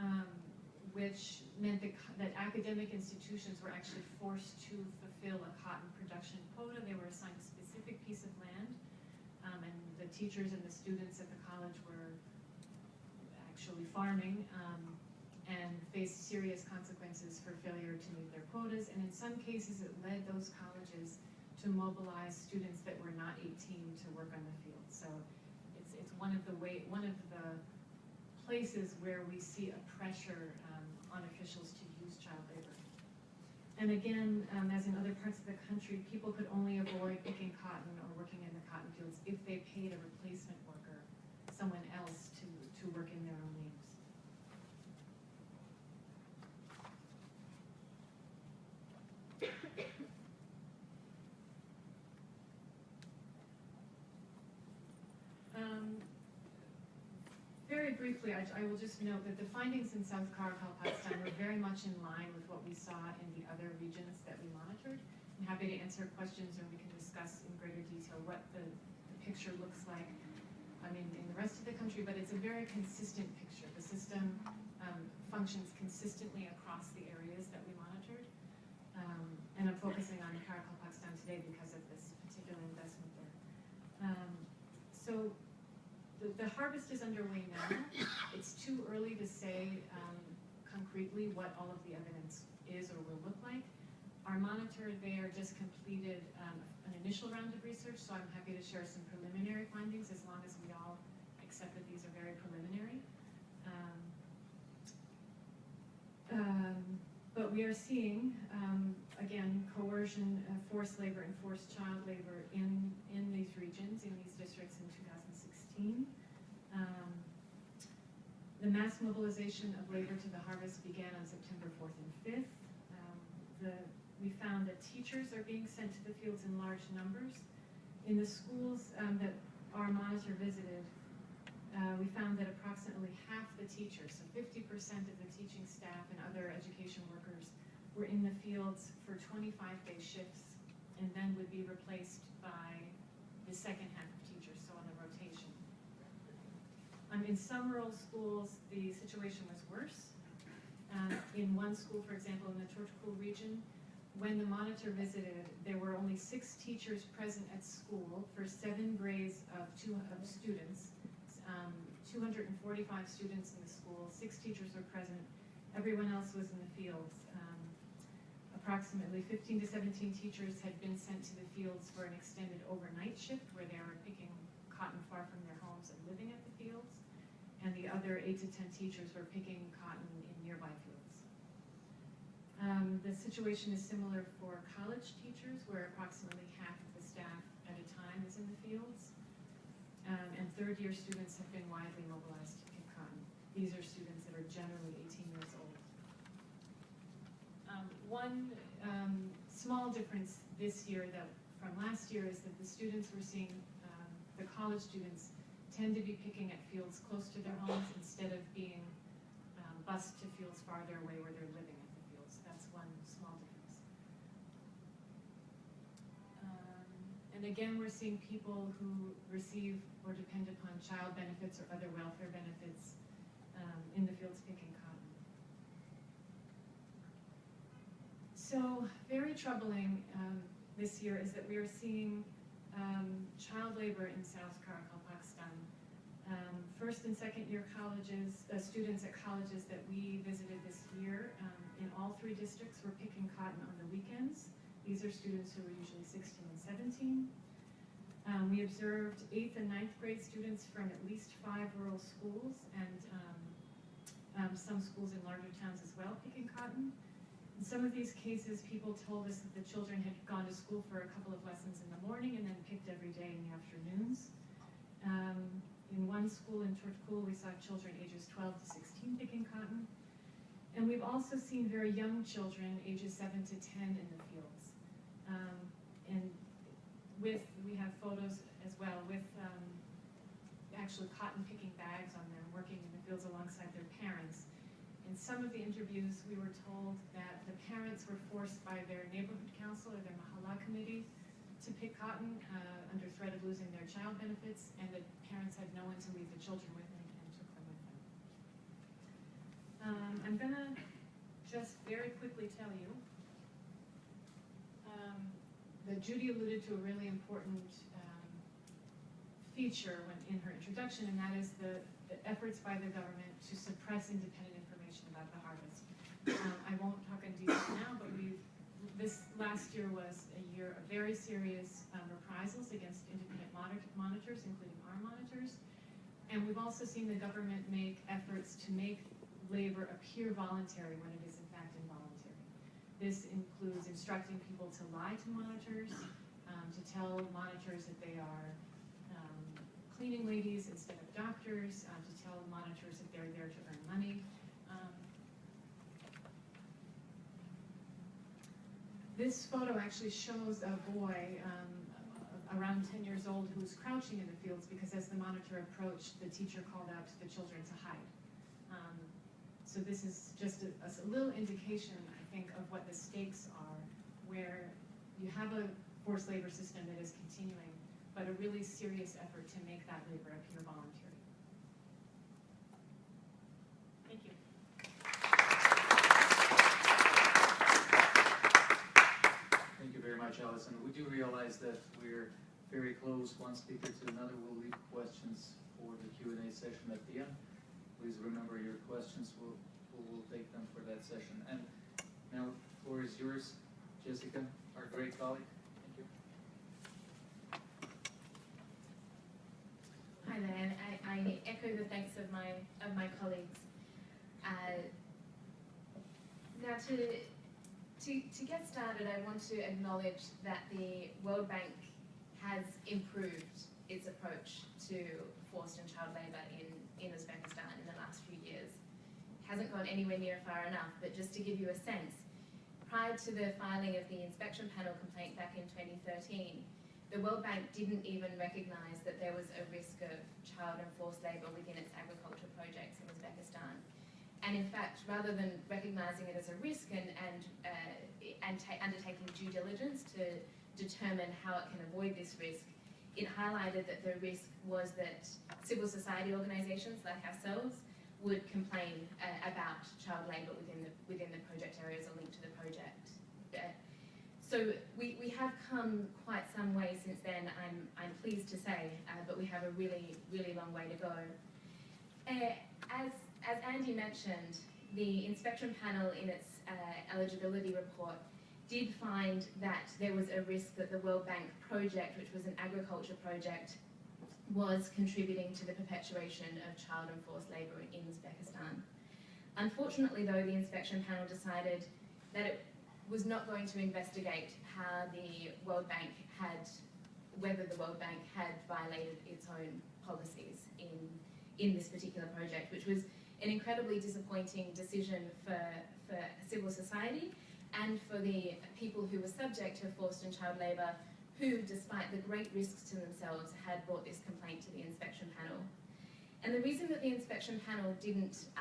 Speaker 5: Um, which meant that, that academic institutions were actually forced to fulfill a cotton production quota. They were assigned a specific piece of land, um, and the teachers and the students at the college were actually farming, um, and faced serious consequences for failure to meet their quotas, and in some cases, it led those colleges to mobilize students that were not eighteen to work on the field. So it's, it's one of the way, one of the places where we see a pressure, um, on officials to. And again, um, as in other parts of the country, people could only avoid picking cotton or working in the cotton fields if they paid a replacement worker, someone else to, to work in their own names. Um, very briefly, I, I will just note that the findings in South Karakalpakstan were very much in line with what we saw in the other regions that we monitored. I'm happy to answer questions or we can discuss in greater detail what the, the picture looks like, I mean, in the rest of the country, but it's a very consistent picture. The system um, functions consistently across the areas that we monitored. Um, and I'm focusing on Karakalpakstan today because of this particular investment there. Um, so the, the harvest is underway now. It's too early to say um, concretely what all of the evidence is or will look like. Our monitor there just completed um, an initial round of research, so I'm happy to share some preliminary findings as long as we all accept that these are very preliminary. Um, um, but we are seeing, um, again, coercion, uh, forced labor, and forced child labor in, in these regions, in these districts in 2016. Um, the mass mobilization of labor to the harvest began on September 4th and 5th. Um, the, we found that teachers are being sent to the fields in large numbers. In the schools um, that our monitor visited, uh, we found that approximately half the teachers, so 50% of the teaching staff and other education workers, were in the fields for 25-day shifts and then would be replaced by the second half of teachers, so on a rotation. Um, in some rural schools, the situation was worse. Uh, in one school, for example, in the Tortukul region, when the monitor visited, there were only six teachers present at school for seven grades of two, of students. Um, two hundred and forty-five students in the school, six teachers were present, everyone else was in the fields. Um, Approximately fifteen to seventeen teachers had been sent to the fields for an extended overnight shift where they were picking cotton far from their homes and living at the fields. And the other eight to ten teachers were picking cotton in nearby fields. Um, the situation is similar for college teachers, where approximately half of the staff at a time is in the fields. Um, and third-year students have been widely mobilized to pick cotton. These are students that are generally eighteen years old. Um, one, um, small difference this year that, from last year, is that the students we're seeing, um, the college students tend to be picking at fields close to their homes instead of being, um, bused to fields farther away where they're living at the fields. That's one small difference. Um, And again, we're seeing people who receive or depend upon child benefits or other welfare benefits, um, in the fields picking cotton. So, very troubling um, this year is that we are seeing um, child labor in South Karakalpakstan. Um, first and second year colleges, uh, students at colleges that we visited this year um, in all three districts were picking cotton on the weekends. These are students who are usually 16 and 17. Um, we observed eighth and ninth grade students from at least five rural schools and um, um, some schools in larger towns as well picking cotton. In some of these cases, people told us that the children had gone to school for a couple of lessons in the morning and then picked every day in the afternoons. Um, in one school in Turtkul, we saw children ages 12 to 16 picking cotton. And we've also seen very young children, ages 7 to 10, in the fields. Um, and with, we have photos as well with um, actually cotton picking bags on them, working in the fields alongside their parents. In some of the interviews, we were told that the parents were forced by their neighborhood council or their mahalla committee to pick cotton uh, under threat of losing their child benefits, and the parents had no one to leave the children with and, and took them with them. Um, I'm gonna just very quickly tell you um, that Judy alluded to a really important um, feature when, in her introduction, and that is the, the efforts by the government to suppress independent information about the harvest. Um, I won't talk in detail now, but we this last year was a year of very serious um, reprisals against independent monitor, monitors, including our monitors. And we've also seen the government make efforts to make labor appear voluntary when it is in fact involuntary. This includes instructing people to lie to monitors, um, to tell monitors that they are um, cleaning ladies instead of doctors, uh, to tell monitors that they're there to earn money. Um, This photo actually shows a boy um, around 10 years old who's crouching in the fields because as the monitor approached, the teacher called out to the children to hide. Um, so this is just a, a little indication, I think, of what the stakes are, where you have a forced labor system that is continuing, but a really serious effort to make that labor appear voluntary. Thank you.
Speaker 2: Much, Allison. We do realize that we're very close, one speaker to another. We'll leave questions for the Q and A session at the end. Please remember your questions, we'll, we'll take them for that session. And now, the floor is yours, Jessica, our great colleague. Thank you.
Speaker 6: Hi and I, I echo the thanks of my of my colleagues. Uh, now, to, to to get started, I want to acknowledge that the World Bank has improved its approach to forced and child labour in in Uzbekistan in the last few years. It Hasn't gone anywhere near far enough, but just to give you a sense, prior to the filing of the inspection panel complaint back in 2013, the World Bank didn't even recognise that there was a risk of child and forced labour within its agriculture projects in Uzbekistan. And in fact, rather than recognising it as a risk and, and, uh, and ta- undertaking due diligence to determine how it can avoid this risk, it highlighted that the risk was that civil society organisations like ourselves would complain uh, about child labour within the, within the project areas or linked to the project. Uh, so we, we have come quite some way since then, I'm, I'm pleased to say, uh, but we have a really, really long way to go. Uh, as, as Andy mentioned, the inspection panel in its uh, eligibility report did find that there was a risk that the World Bank project, which was an agriculture project, was contributing to the perpetuation of child and forced labour in Uzbekistan. Unfortunately, though, the inspection panel decided that it was not going to investigate how the World Bank had, whether the World Bank had violated its own policies in, in this particular project, which was an incredibly disappointing decision for, for civil society and for the people who were subject to forced and child labour who, despite the great risks to themselves, had brought this complaint to the inspection panel. And the reason that the inspection panel didn't, uh,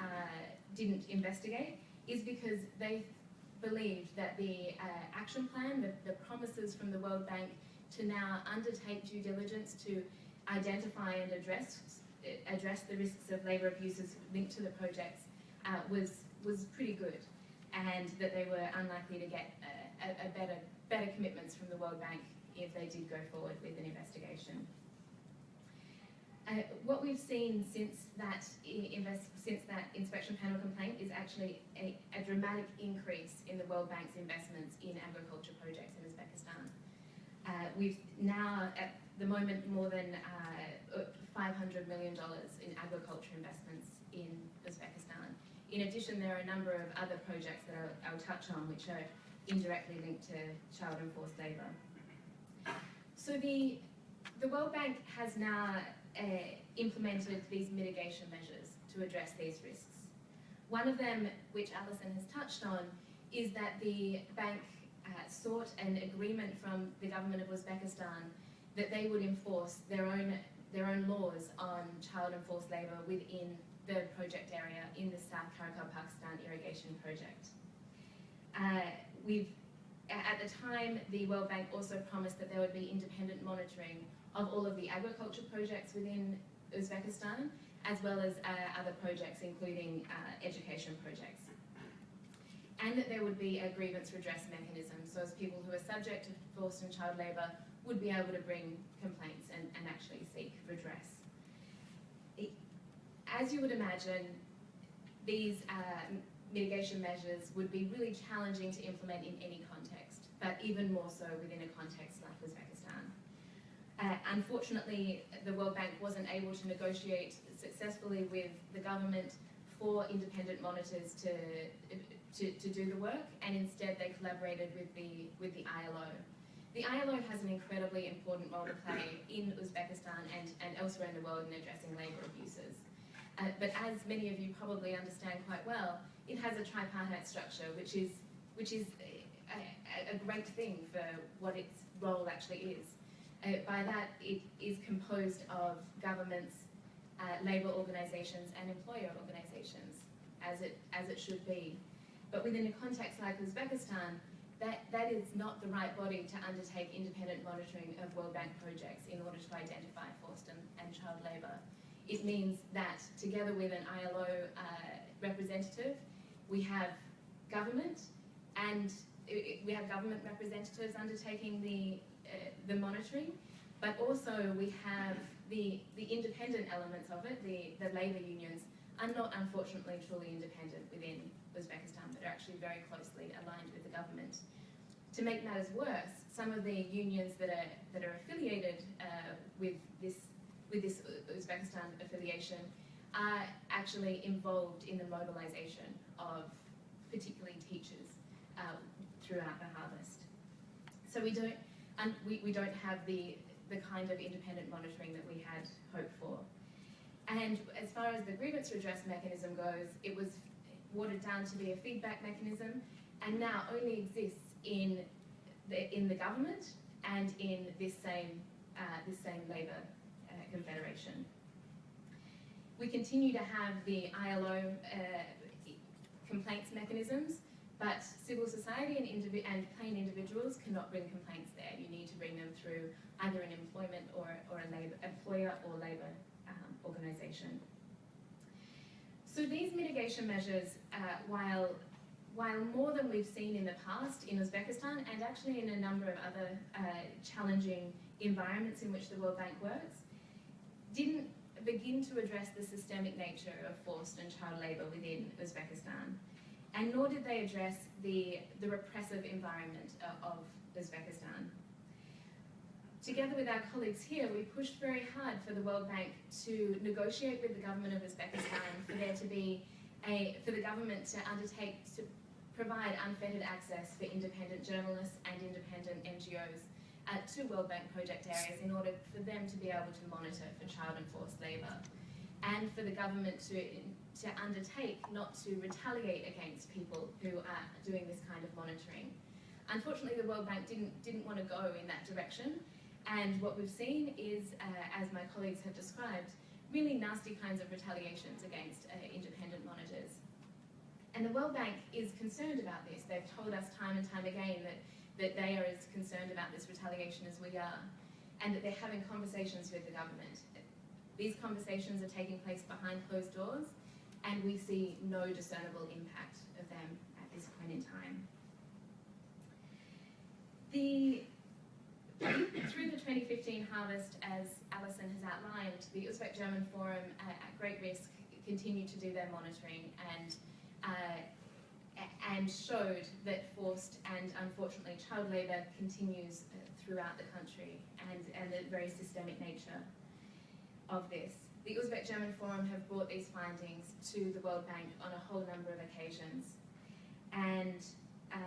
Speaker 6: didn't investigate is because they believed that the uh, action plan, the, the promises from the World Bank to now undertake due diligence to identify and address address the risks of labour abuses linked to the projects uh, was was pretty good, and that they were unlikely to get a, a, better better commitments from the World Bank if they did go forward with an investigation. Uh, what we've seen since that since that inspection panel complaint is actually a, a dramatic increase in the World Bank's investments in agriculture projects in Uzbekistan. Uh, we've now, at the moment, more than uh, $500 million in agriculture investments in Uzbekistan. In addition, there are a number of other projects that I'll, I'll touch on which are indirectly linked to child and forced labour. So the, the World Bank has now uh, implemented these mitigation measures to address these risks. One of them, which Alison has touched on, is that the bank uh, sought an agreement from the government of Uzbekistan that they would enforce their own their own laws on child and forced labour within the project area in the South Karakalpakstan irrigation project. Uh, we've at the time, the World Bank also promised that there would be independent monitoring of all of the agriculture projects within Uzbekistan, as well as uh, other projects, including uh, education projects. And that there would be a grievance redress mechanism, so as people who are subject to forced and child labour would be able to bring complaints and, and actually seek redress. It- As you would imagine, these uh, mitigation measures would be really challenging to implement in any context, but even more so within a context like Uzbekistan. Uh, unfortunately, the World Bank wasn't able to negotiate successfully with the government for independent monitors to, to, to do the work, and instead they collaborated with the, with the ILO. The ILO has an incredibly important role to play in Uzbekistan and, and elsewhere in the world in addressing labour abuses. Uh, but as many of you probably understand quite well, it has a tripartite structure, which is which is a, a, great thing for what its role actually is. Uh, by that, it is composed of governments, uh, labour organisations, and employer organisations, as it as it should be. But within a context like Uzbekistan, that, that is not the right body to undertake independent monitoring of World Bank projects in order to identify forced and, and child labour. It means that together with an ILO uh, representative, we have government and i- we have government representatives undertaking the, uh, the monitoring, but also we have the, the independent elements of it, the, the labour unions, are not unfortunately truly independent within Uzbekistan, but are actually very closely aligned with the government. To make matters worse, some of the unions that are, that are affiliated uh, with this with this Uzbekistan affiliation are actually involved in the mobilisation of particularly teachers uh, throughout the harvest. So we don't, and we, we don't have the, the kind of independent monitoring that we had hoped for. And as far as the grievance redress mechanism goes, it was watered down to be a feedback mechanism and now only exists in the, in the government and in this same, uh, this same labour uh, confederation. We continue to have the ILO uh, complaints mechanisms, but civil society and, and plain individuals cannot bring complaints there. You need to bring them through either an employment or, or a labor, employer or labour um, organisation. So these mitigation measures, uh, while while more than we've seen in the past in Uzbekistan and actually in a number of other uh, challenging environments in which the World Bank works, didn't begin to address the systemic nature of forced and child labour within Uzbekistan. And nor did they address the, the repressive environment uh, of Uzbekistan. Together with our colleagues here, we pushed very hard for the World Bank to negotiate with the government of Uzbekistan for there to be a, for the government to undertake to provide unfettered access for independent journalists and independent NGOs uh, to World Bank project areas in order for them to be able to monitor for child and forced labour and for the government to, to undertake not to retaliate against people who are doing this kind of monitoring. Unfortunately, the World Bank didn't, didn't want to go in that direction and what we've seen is, uh, as my colleagues have described, really nasty kinds of retaliations against uh, independent monitors. And the World Bank is concerned about this. They've told us time and time again that, that they are as concerned about this retaliation as we are, and that they're having conversations with the government. These conversations are taking place behind closed doors, and we see no discernible impact of them at this point in time. The through the 2015 harvest, as Alison has outlined, the Uzbek German Forum uh, at great risk continued to do their monitoring and uh, and showed that forced and unfortunately child labour continues uh, throughout the country and, and the very systemic nature of this. The Uzbek German Forum have brought these findings to the World Bank on a whole number of occasions and uh,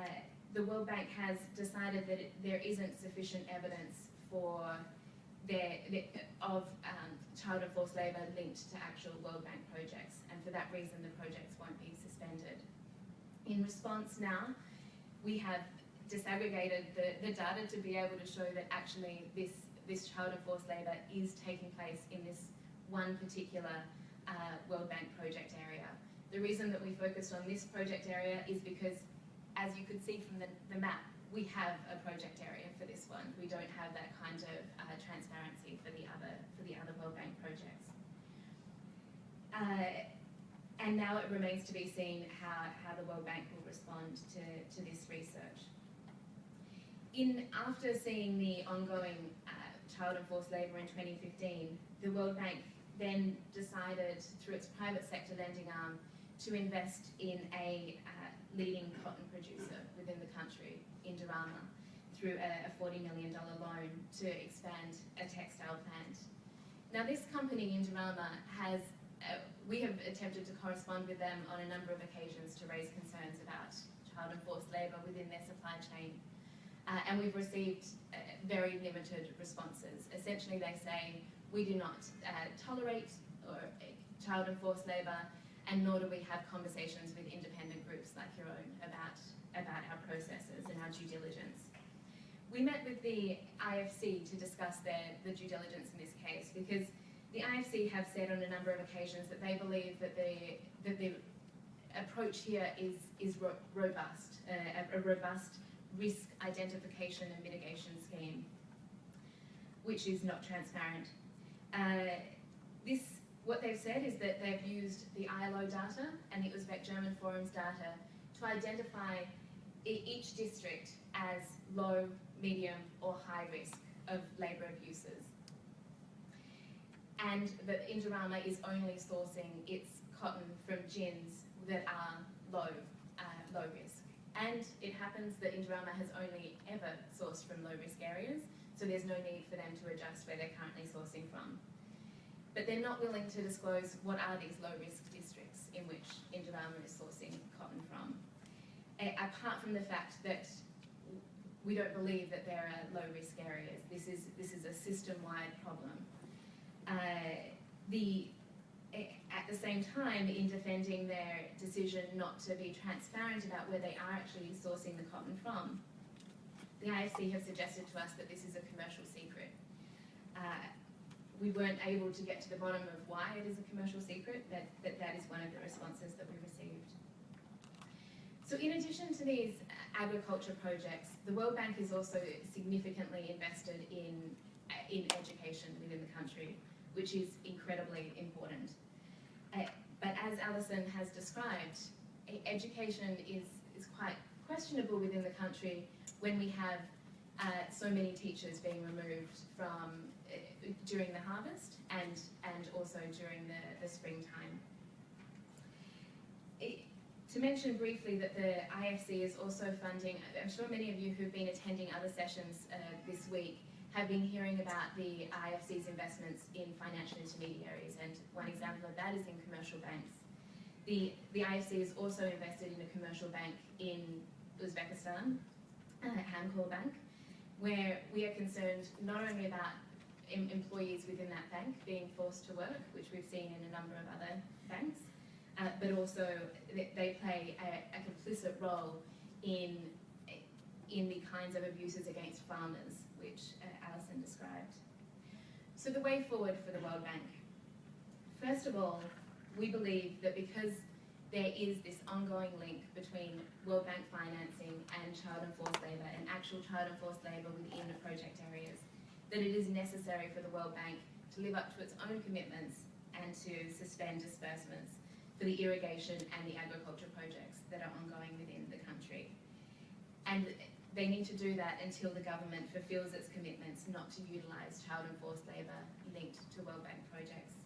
Speaker 6: the World Bank has decided that it, there isn't sufficient evidence for their, of um, child and forced labour linked to actual World Bank projects, and for that reason the projects won't be suspended. In response now, we have disaggregated the, the data to be able to show that actually this, this child and forced labour is taking place in this one particular uh, World Bank project area. The reason that we focused on this project area is because as you could see from the, the map, we have a project area for this one. We don't have that kind of uh, transparency for the other for the other World Bank projects. Uh, and now it remains to be seen how, how the World Bank will respond to, to this research. In after seeing the ongoing uh, child and forced labour in 2015, the World Bank then decided through its private sector lending arm to invest in a uh, leading cotton producer within the country, Indorama, through a, a $40 million loan to expand a textile plant. Now this company, Indorama, has, uh, we have attempted to correspond with them on a number of occasions to raise concerns about child and forced labour within their supply chain. Uh, and we've received uh, very limited responses. Essentially they say, we do not uh, tolerate or, uh, child and forced labour, and nor do we have conversations with independent groups like your own about, about our processes and our due diligence. We met with the IFC to discuss their, the due diligence in this case because the IFC have said on a number of occasions that they believe that the, that the approach here is, is ro robust, uh, a, robust risk identification and mitigation scheme, which is not transparent. Uh, this what they've said is that they've used the ILO data and the Uzbek German Forum's data to identify each district as low, medium or high risk of labour abuses. And that Indorama is only sourcing its cotton from gins that are low, uh, low risk. And it happens that Indorama has only ever sourced from low risk areas, so there's no need for them to adjust where they're currently sourcing from but they're not willing to disclose what are these low-risk districts in which Indorama is sourcing cotton from. Apart from the fact that we don't believe that there are low-risk areas. This is, this is a system-wide problem. Uh, the, at the same time, in defending their decision not to be transparent about where they are actually sourcing the cotton from, the IFC have suggested to us that this is a commercial secret. Uh, we weren't able to get to the bottom of why it is a commercial secret, that, that that is one of the responses that we received. So in addition to these agriculture projects, the World Bank is also significantly invested in, in education within the country, which is incredibly important. Uh, but as Alison has described, education is is quite questionable within the country when we have uh, so many teachers being removed from uh, during the harvest and and also during the, the springtime. To mention briefly that the IFC is also funding, I'm sure many of you who've been attending other sessions uh, this week have been hearing about the IFC's investments in financial intermediaries, and one example of that is in commercial banks. The, the IFC is also invested in a commercial bank in Uzbekistan, uh, Bank, where we are concerned not only about em- employees within that bank being forced to work, which we've seen in a number of other banks, uh, but also they, play a, a complicit role in, in the kinds of abuses against farmers, which uh, Alison described. So the way forward for the World Bank. First of all, we believe that because there is this ongoing link between World Bank financing and child and forced labour and actual child and forced labour within the project areas, that it is necessary for the World Bank to live up to its own commitments and to suspend disbursements for the irrigation and the agriculture projects that are ongoing within the country. And they need to do that until the government fulfills its commitments not to utilise child and forced labour linked to World Bank projects.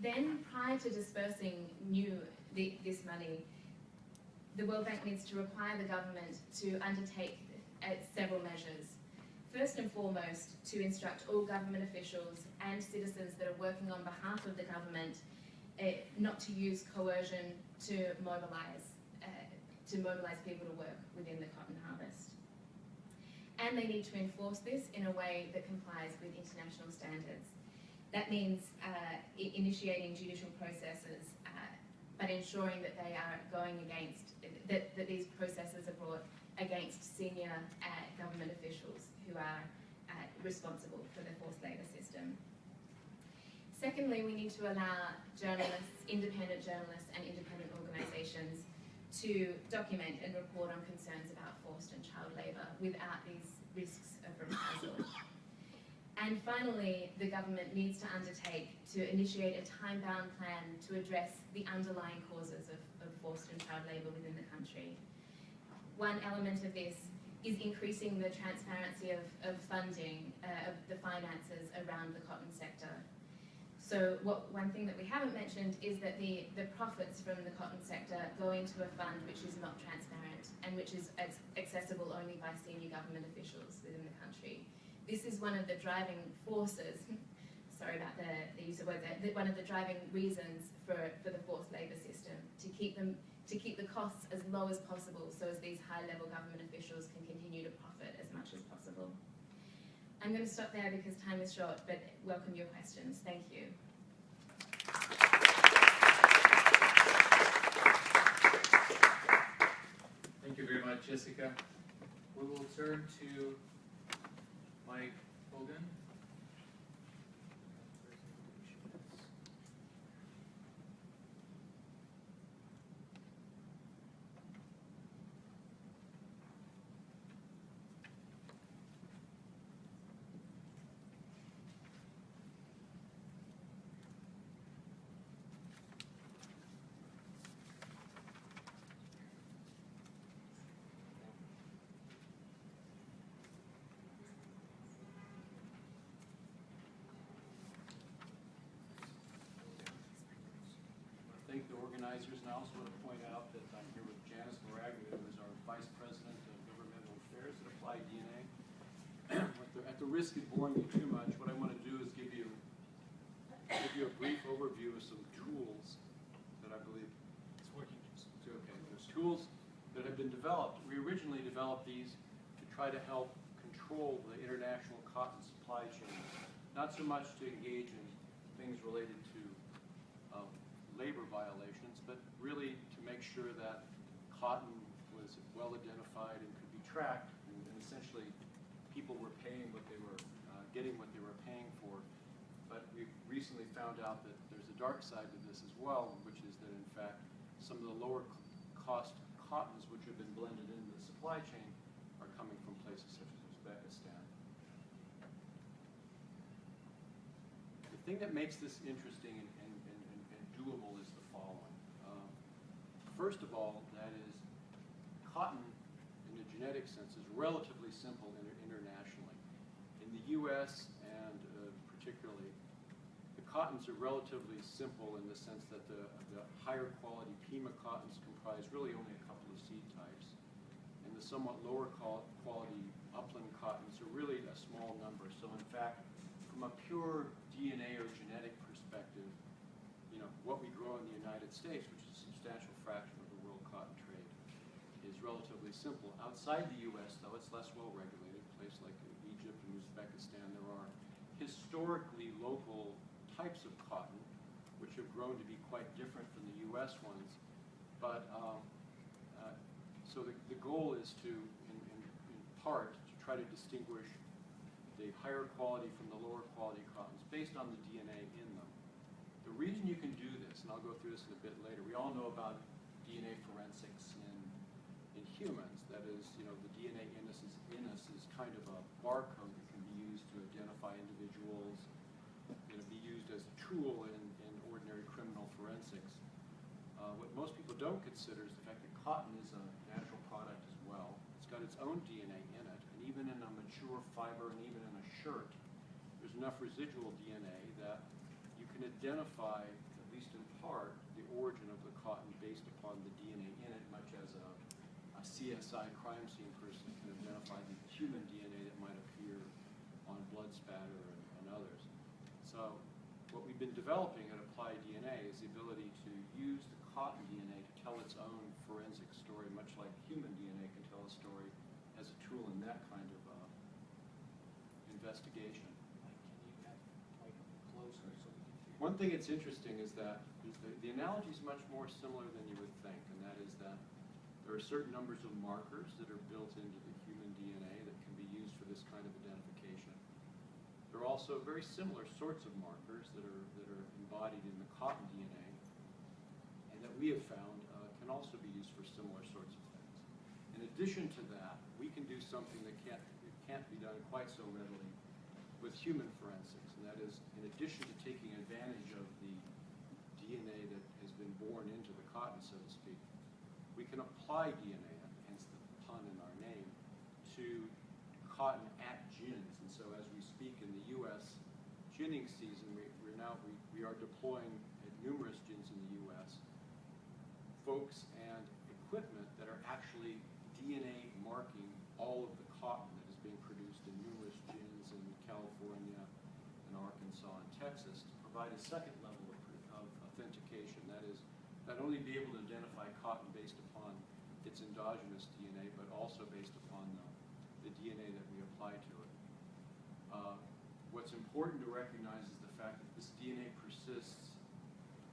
Speaker 6: Then, prior to dispersing new the, this money, the World Bank needs to require the government to undertake uh, several measures. First and foremost, to instruct all government officials and citizens that are working on behalf of the government uh, not to use coercion to mobilise uh, to mobilise people to work within the cotton harvest. And they need to enforce this in a way that complies with international standards. That means uh, initiating judicial processes, but ensuring that they are going against, that, that these processes are brought against senior government officials who are responsible for the forced labour system. Secondly, we need to allow journalists, independent journalists and independent organisations to document and report on concerns about forced and child labour without these risks of reprisal. And finally, the government needs to undertake to initiate a time-bound plan to address the underlying causes of, of forced and child labour within the country. One element of this is increasing the transparency of, of funding, uh, of the finances around the cotton sector. So what, one thing that we haven't mentioned is that the, the profits from the cotton sector go into a fund which is not transparent and which is accessible only by senior government officials within the country. This is one of the driving forces, sorry about the, the use of words there, the- one of the driving reasons for, for the forced labour system, to keep them, to keep the costs as low as possible so as these high-level government officials can continue to profit as much as possible. I'm going to stop there because time is short, but welcome your questions. Thank you.
Speaker 2: Thank you very much, Jessica. We will turn to Mike Hogan.
Speaker 7: Organizers, and I also want to point out that I'm here with Janice Meraglia, who is our Vice President of Governmental Affairs at Applied DNA. At the- At the risk of boring you too much, what I want to do is give you, give you a brief overview of some tools that I believe. It's working. Okay, there's tools that have been developed. We originally developed these to try to help control the international cotton supply chain, not so much to engage in things related to um, labor violations, really to make sure that cotton was well identified and could be tracked, and and essentially people were paying what they were, uh, getting what they were paying for. But we recently found out that there's a dark side to this as well, which is that in fact, some of the lower cost cottons which have been blended into the supply chain are coming from places such as Uzbekistan. The thing that makes this interesting and, and, and, and- and doable is the following. Um, First of all, that is, cotton, in the genetic sense, is relatively simple inter- internationally. In the U.S. and uh, particularly, the cottons are relatively simple in the sense that the, the higher quality Pima cottons comprise really only a couple of seed types. And the somewhat lower quality upland cottons are really a small number. So in fact, from a pure DNA or genetic perspective, you know, what we grow in the United States, which is a substantial fraction of the world cotton trade, is relatively simple. Outside the U.S., though, it's less well regulated. Places like Egypt and Uzbekistan, there are historically local types of cotton, which have grown to be quite different from the U.S. ones. But um, uh, so the, the goal is to, in, in, in part, to try to distinguish the higher quality from the lower quality cottons based on the DNA in them. The reason you can do this, and I'll go through this in a bit later, we all know about DNA forensics in, in humans. That is, you know, the DNA in us is, in us is kind of a barcode that can be used to identify individuals, know, be used as a tool in, in ordinary criminal forensics. Uh, what most people don't consider is the fact that cotton is a natural product as well. It's got its own DNA in it, and even in a mature fiber and even in a shirt, there's enough residual DNA that you can identify, at least in part, the origin of the cotton based upon the DNA in it, much as a, a CSI crime scene person can identify the human DNA that might appear on blood spatter and, and others. So what we've been developing at Applied DNA is the ability to use the cotton DNA to tell its own forensic story, much like human DNA can tell a story as a tool in that kind of uh, investigation.
Speaker 2: Mike, can you get Mike closer so we can hear?
Speaker 7: One thing that's interesting is that the, the analogy is much more similar than you would think, and that is that there are certain numbers of markers that are built into the human DNA that can be used for this kind of identification. There are also very similar sorts of markers that are, that are embodied in the cotton DNA, and that we have found uh, can also be used for similar sorts of things. In addition to that, we can do something that can't, can't be done quite so readily with human forensics, and that is, in addition to taking advantage of the DNA that has been born into the cotton, so to speak, can apply DNA, hence the pun in our name, to cotton at gins. And so as we speak in the U.S. ginning season, we, we're now, we, we are deploying at numerous gins in the U.S. folks and equipment that are actually DNA marking all of the cotton that is being produced in numerous gins in California and Arkansas and Texas to provide a second level of, of authentication. That is, not only be able to identify cotton based upon its endogenous DNA, but also based upon the, the DNA that we apply to it. Uh, what's important to recognize is the fact that this DNA persists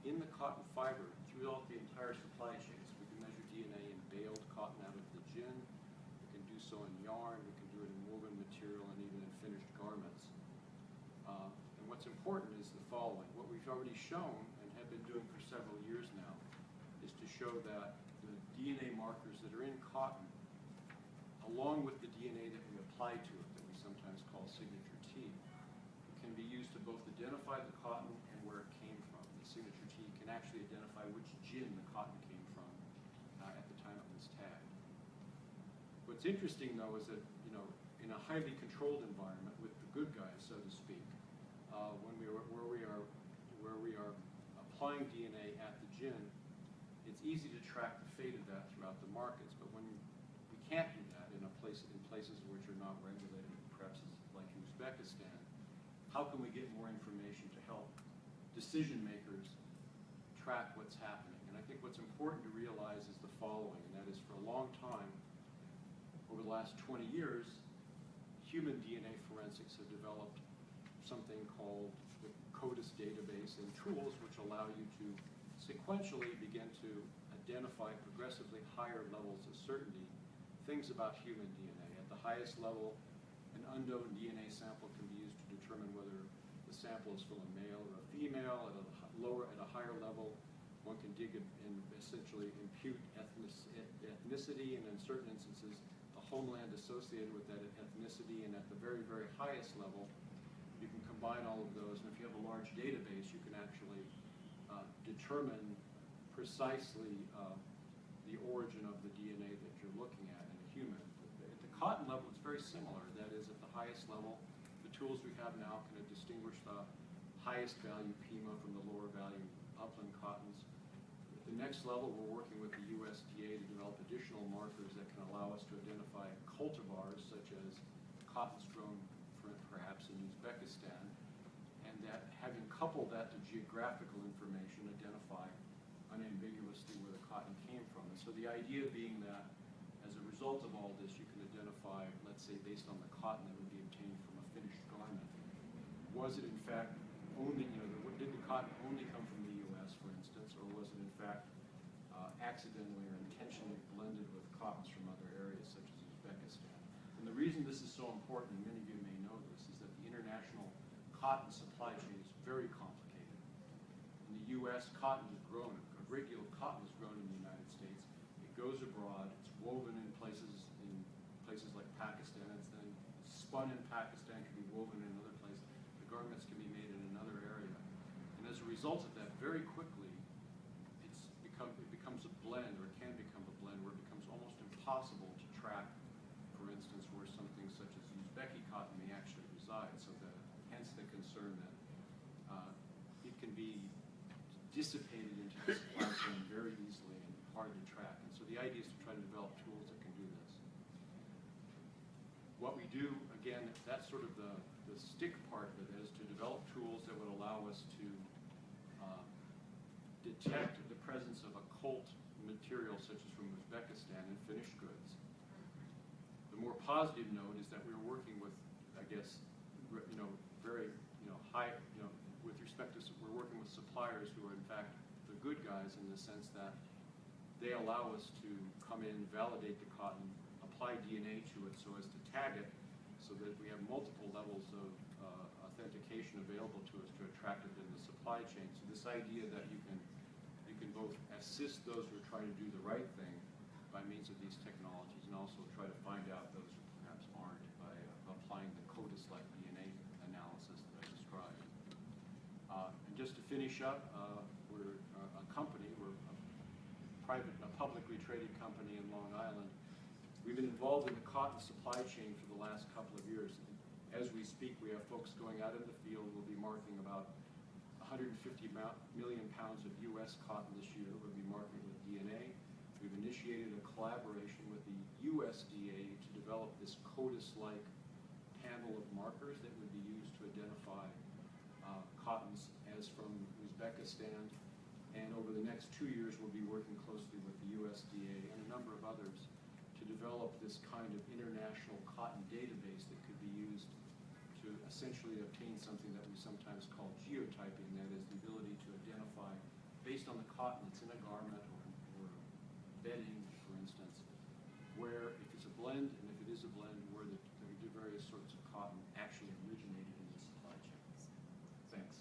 Speaker 7: in the cotton fiber throughout the entire supply chain. So we can measure DNA in baled cotton out of the gin. We can do so in yarn. We can do it in woven material and even in finished garments. Uh, and what's important is the following. What we've already shown and have been doing for several years now is to show that the DNA markers are in cotton, along with the DNA that we apply to it, that we sometimes call signature T, can be used to both identify the cotton and where it came from. The signature T can actually identify which gin the cotton came from uh, at the time it was tagged. What's interesting though is that, you know, in a highly controlled environment with the good guys, so to speak, uh, when we are, where we are, where we are applying DNA at the gin, it's easy to track the fate of that throughout the markets, but when we can't do that in a place, in places which are not regulated, perhaps as- like Uzbekistan, how can we get more information to help decision makers track what's happening? And I think what's important to realize is the following, and that is for a long time, over the last 20 years, human DNA forensics have developed something called the CODIS database and tools which allow you to sequentially begin to identify progressively higher levels of certainty things about human DNA. At the highest level, an unknown DNA sample can be used to determine whether the sample is from a male or a female. At a lower, at a higher level, one can dig and essentially impute ethnicity, and in certain instances, the homeland associated with that ethnicity. And at the very, very highest level, you can combine all of those. And if you have a large database, you can actually uh, determine precisely uh, the the origin of the DNA that you're looking at in a human. At the cotton level, it's very similar. That is, at the highest level, the tools we have now can distinguish the uh, highest value Pima from the lower value upland cottons. At the next level, we're working with the USDA to develop additional markers that can allow us to identify cultivars such as cottons grown perhaps in Uzbekistan, and that having coupled that to geographical information, identify unambiguously where the cotton came from. And so the idea being that as a result of all this, you can identify, let's say, based on the cotton that would be obtained from a finished garment, was it in fact only, you know, did the cotton only come from the US, for instance, or was it in fact uh, accidentally or intentionally blended with cottons from other areas such as Uzbekistan? And the reason this is so important, and many of you may know this, is that the international cotton supply chain is very complicated. In the US, cotton is grown, a great deal of cotton is grown in the United States. It goes abroad, it's woven in places, in places like Pakistan, it's then spun in Pakistan, can be woven in another place. The garments can be made in another area. And as a result of that, very quickly, it's become, it becomes a blend, or it can become a blend, where it becomes almost impossible to track, for instance, where something such as Uzbeki cotton may actually reside. So that, hence the concern that uh, it can be dissipated into the supply chain very easily and hard to track. And so the idea is to try to develop tools that can do this. What we do, again, that's sort of the, the stick part of it, is to develop tools that would allow us to uh, detect the presence of occult material such as from Uzbekistan in finished goods. The more positive note is that we were working with, I guess, you know, very, you know, high, you know, with respect to, we're working with suppliers who are in fact the good guys in the sense that they allow us to come in, validate the cotton, apply DNA to it so as to tag it, so that we have multiple levels of uh, authentication available to us to attract it in the supply chain. So this idea that you can, you can both assist those who are trying to do the right thing by means of these technologies, and also try to find out those who perhaps aren't by uh, applying the CODIS-like DNA analysis that I described. Uh, And just to finish up, uh, we're uh, a company, we're a private, a publicly traded company in Long Island. We've been involved in the cotton supply chain for the last couple of years. As we speak, we have folks going out in the field, we'll be marking about 150 million pounds of US cotton this year, we'll be marking with DNA. We've initiated a collaboration with the USDA to develop this CODIS-like panel of markers that would be used to identify uh, cottons Uzbekistan. And over the next two years, we'll be working closely with the USDA and a number of others to develop this kind of international cotton database that could be used to essentially obtain something that we sometimes call geotyping, that is the ability to identify, based on the cotton that's in a garment or, or bedding, for instance, where if it's a blend, and if it is a blend, where the, the various sorts of cotton actually originated in the supply chain. Thanks.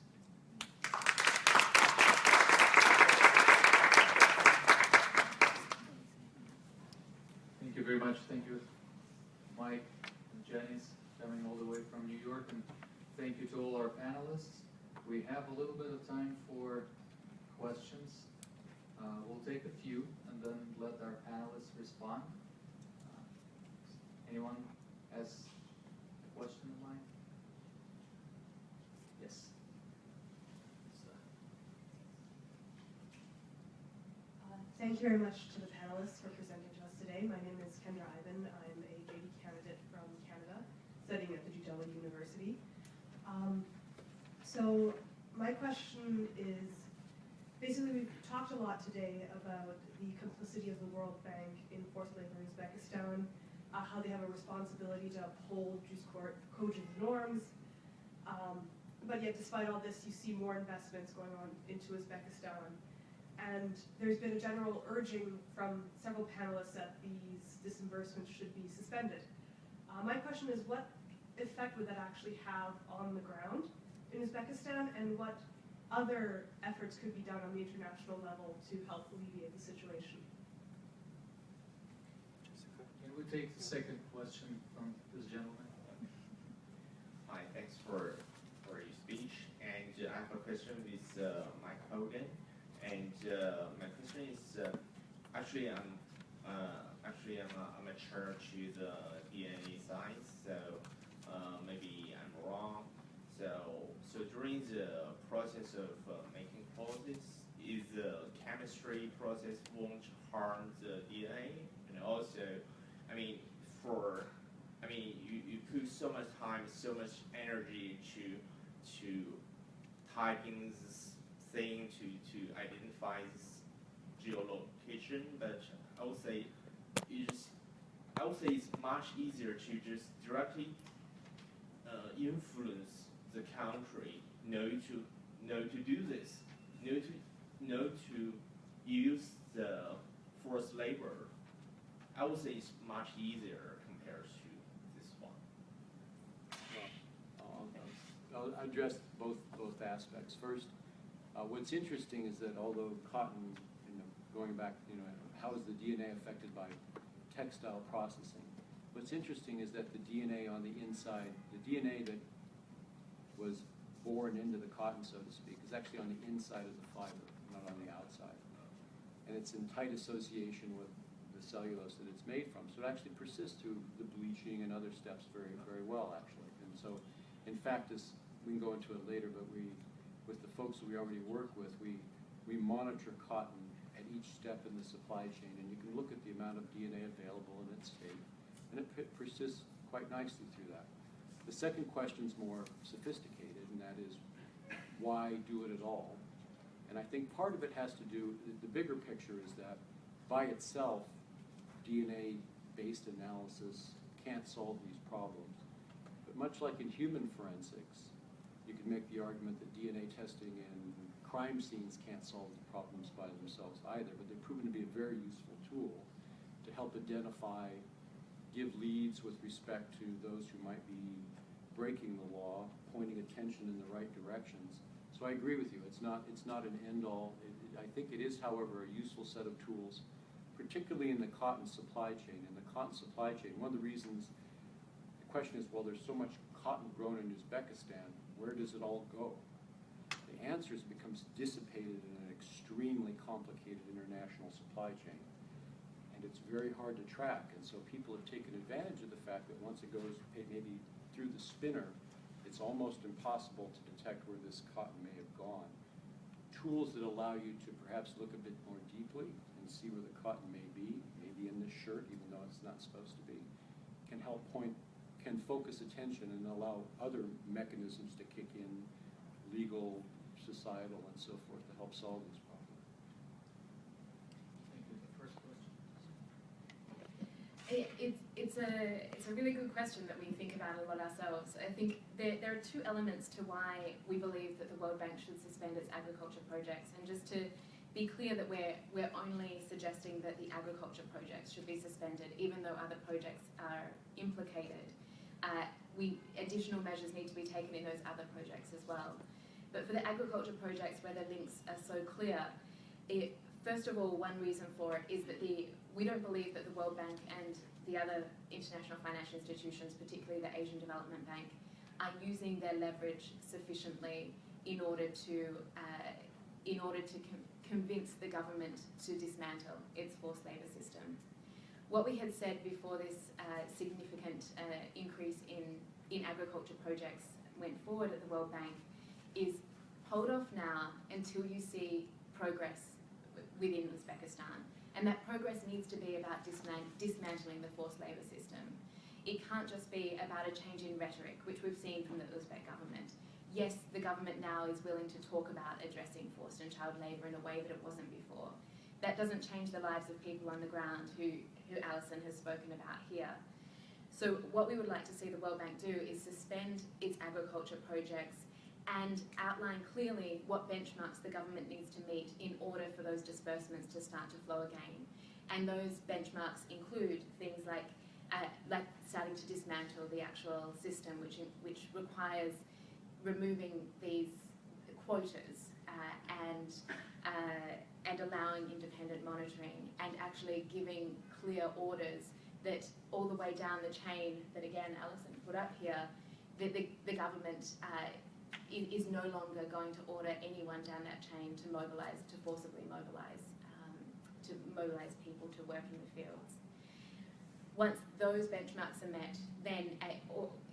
Speaker 2: Thank you very much. Thank you, Mike and Janice, coming all the way from New York, and thank you to all our panelists. We have a little bit of time for questions. Uh, We'll take a few and then let our panelists respond. Uh, Anyone has a question in mind? Yes.
Speaker 8: Uh, Thank you very much to the panelists for presenting to us today. My name is Kendra Ivan. I'm a JD candidate from Canada, studying at the Jujela University. Um, So my question is, basically, we've talked a lot today about the complicity of the World Bank in forced labor in Uzbekistan, uh, how they have a responsibility to uphold jus cogens norms. Um, But yet despite all this, you see more investments going on into Uzbekistan. And there's been a general urging from several panelists that these disbursements should be suspended. Uh, my question is, what effect would that actually have on the ground in Uzbekistan, and what other efforts could be done on the international level to help alleviate the situation?
Speaker 2: Can we take the second question from this gentleman?
Speaker 9: Hi, thanks for, for your speech. And uh, I have a question with uh, Mike Hogan. And uh, my question is, uh, actually, I'm, uh, actually, I'm a, I'm a chair to the DNA science, so, uh, maybe I'm wrong. So, so during the process of uh, making poses, is the chemistry process won't harm the DNA? And also, I mean, for, I mean, you, you put so much time, so much energy to, to typing this thing to, to identify this geolocation, but I would say you just, I would say it's much easier to just directly uh, influence the country know to know to do this, know to know to use the forced labor. I would say it's much easier compared to this one.
Speaker 7: I'll I'll address both, both aspects. First, uh, what's interesting is that although cotton, you know, going back, you know, how is the DNA affected by textile processing? What's interesting is that the DNA on the inside, the DNA that was born into the cotton, so to speak, is actually on the inside of the fiber, not on the outside. And it's in tight association with the cellulose that it's made from. So it actually persists through the bleaching and other steps very, very well, actually. And so, in fact, this, we can go into it later, but we, with the folks that we already work with, we, we monitor cotton at each step in the supply chain, and you can look at the amount of DNA available in its state, and it persists quite nicely through that. The second question is more sophisticated, and that is, why do it at all? And I think part of it has to do, the, bigger picture is that by itself, DNA-based analysis can't solve these problems. But much like in human forensics, you can make the argument that DNA testing in crime scenes can't solve the problems by themselves either, but they've proven to be a very useful tool to help identify, give leads with respect to those who might be breaking the law, pointing attention in the right directions. So I agree with you, it's not, it's not an end-all. It- it- I think it is, however, a useful set of tools, particularly in the cotton supply chain. In the cotton supply chain, one of the reasons, the question is, well, there's so much cotton grown in Uzbekistan, where does it all go? The answer is becomes dissipated in an extremely complicated international supply chain. And it's very hard to track, and so people have taken advantage of the fact that once it goes maybe through the spinner, it's almost impossible to detect where this cotton may have gone. Tools that allow you to perhaps look a bit more deeply and see where the cotton may be, maybe in this shirt, even though it's not supposed to be, can help point, can focus attention and allow other mechanisms to kick in, legal, societal, and so forth, to help solve these problems.
Speaker 2: Thank you. The first question.
Speaker 6: It, it's, it's a it's a really good question that we think about a lot ourselves. I think there, there are two elements to why we believe that the World Bank should suspend its agriculture projects. And just to be clear that we're we're only suggesting that the agriculture projects should be suspended, even though other projects are implicated. Uh, we additional measures need to be taken in those other projects as well. But for the agriculture projects where the links are so clear, it, first of all, one reason for it is that the we don't believe that the World Bank and the other international financial institutions, particularly the Asian Development Bank, are using their leverage sufficiently in order to uh, in order to con- convince the government to dismantle its forced labour system. What we had said before this uh, significant uh, increase in, in agriculture projects went forward at the World Bank is hold off now until you see progress within Uzbekistan. And that progress needs to be about disman- dismantling the forced labour system. It can't just be about a change in rhetoric, which we've seen from the Uzbek government. Yes, the government now is willing to talk about addressing forced and child labour in a way that it wasn't before. That doesn't change the lives of people on the ground who, who Alison has spoken about here. So what we would like to see the World Bank do is suspend its agriculture projects and outline clearly what benchmarks the government needs to meet in order for those disbursements to start to flow again. And those benchmarks include things like uh, like starting to dismantle the actual system, which which requires removing these quotas uh, and uh, and allowing independent monitoring and actually giving clear orders that all the way down the chain that again Alison put up here, that the, the government uh, is no longer going to order anyone down that chain to mobilise, to forcibly mobilise um, to mobilize people to work in the fields. Once those benchmarks are met, then at,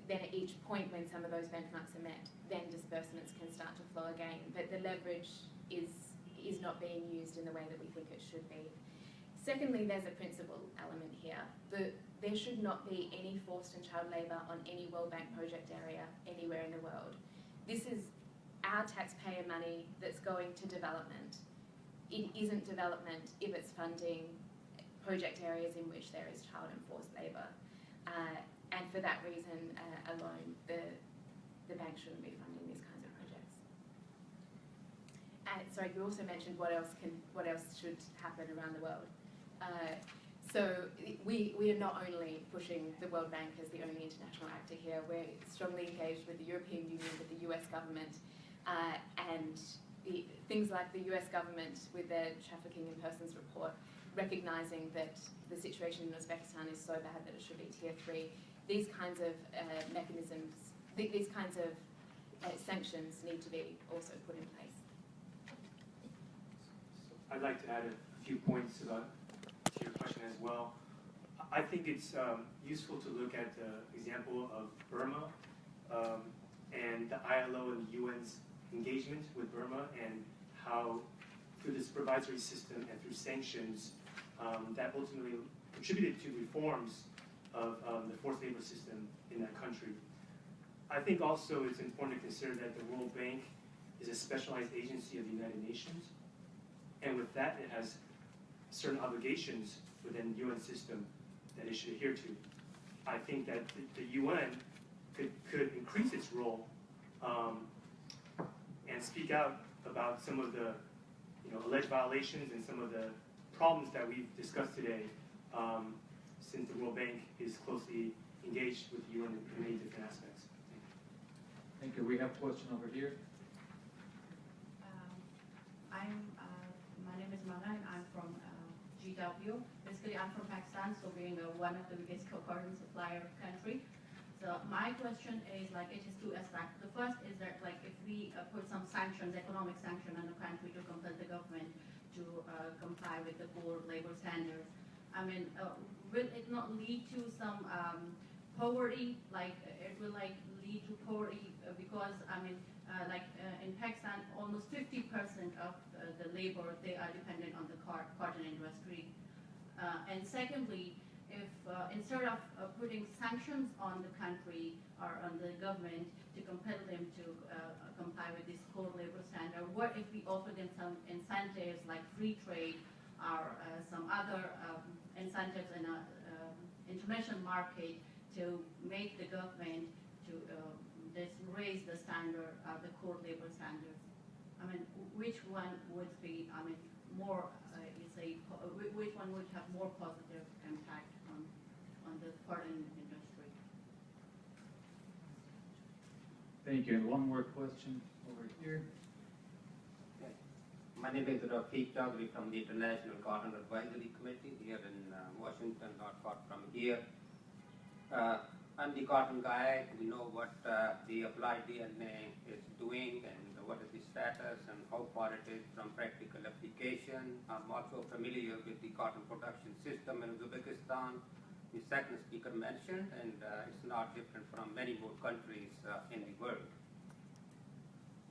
Speaker 6: then at each point when some of those benchmarks are met, then disbursements can start to flow again. But the leverage is is not being used in the way that we think it should be. Secondly, there's a principle element here. The, there should not be any forced and child labour on any World Bank project area anywhere in the world. This is our taxpayer money that's going to development. It isn't development if it's funding project areas in which there is child and forced labour. Uh, and for that reason uh, alone, the, the bank shouldn't be funding these kinds of projects. And sorry, you also mentioned what else can, what else should happen around the world. Uh, so we, we are not only pushing the World Bank as the only international actor here, we're strongly engaged with the European Union, with the US government, uh, and the, things like the US government with their trafficking in persons report, recognizing that the situation in Uzbekistan is so bad that it should be tier three. These kinds of uh, mechanisms, th these kinds of uh, sanctions need to be also put in place.
Speaker 3: I'd like to add a few points about, to your question as well. I think it's um, useful to look at the example of Burma um, and the ILO and the UN's engagement with Burma and how through the supervisory system and through sanctions um, that ultimately contributed to reforms of the forced labor system in that country. I think also it's important to consider that the World Bank is a specialized agency of the United Nations and with that, it has certain obligations within the UN system that it should adhere to. I think that the, the UN could, could increase its role um, and speak out about some of the you know, alleged violations and some of the problems that we've discussed today um, since the World Bank is closely engaged with the UN in many different aspects.
Speaker 2: Thank you. We have a question over here.
Speaker 10: Um, I'm, uh, my name is Mana and I'm from uh, GW. Basically, I'm from Pakistan, so being uh, one of the biggest co-carbon supplier country. So my question is like, it is two aspects. The first is that like, if we uh, put some sanctions, economic sanction on the country to compel the government to uh, comply with the core labor standards, I mean, uh, will it not lead to some um, poverty? Like, it will like lead to poverty uh, because, I mean, uh, like uh, in Pakistan, almost 50% of the labor, they are dependent on the cotton industry. Uh, and secondly, if uh, instead of uh, putting sanctions on the country or on the government to compel them to uh, comply with this core labor standard, what if we offer them some incentives like free trade or uh, some other um, incentives in a um, international market to make the government to this raise the standard, uh, the core labor standards? I mean, which one would be, I mean, more, uh, you say, po- uh, whi- which one would have more positive impact on, on the cotton industry?
Speaker 2: Thank you. And one more question over here.
Speaker 11: My name is Rafiq Chaudhry from the International Cotton Advisory Committee here in uh, Washington, not far from here. Uh, I'm the cotton guy. We know what uh, the applied DNA is doing and what is the status and how far it is from practical application. I'm also familiar with the cotton production system in Uzbekistan. The second speaker mentioned, and uh, it's not different from many more countries uh, in the world.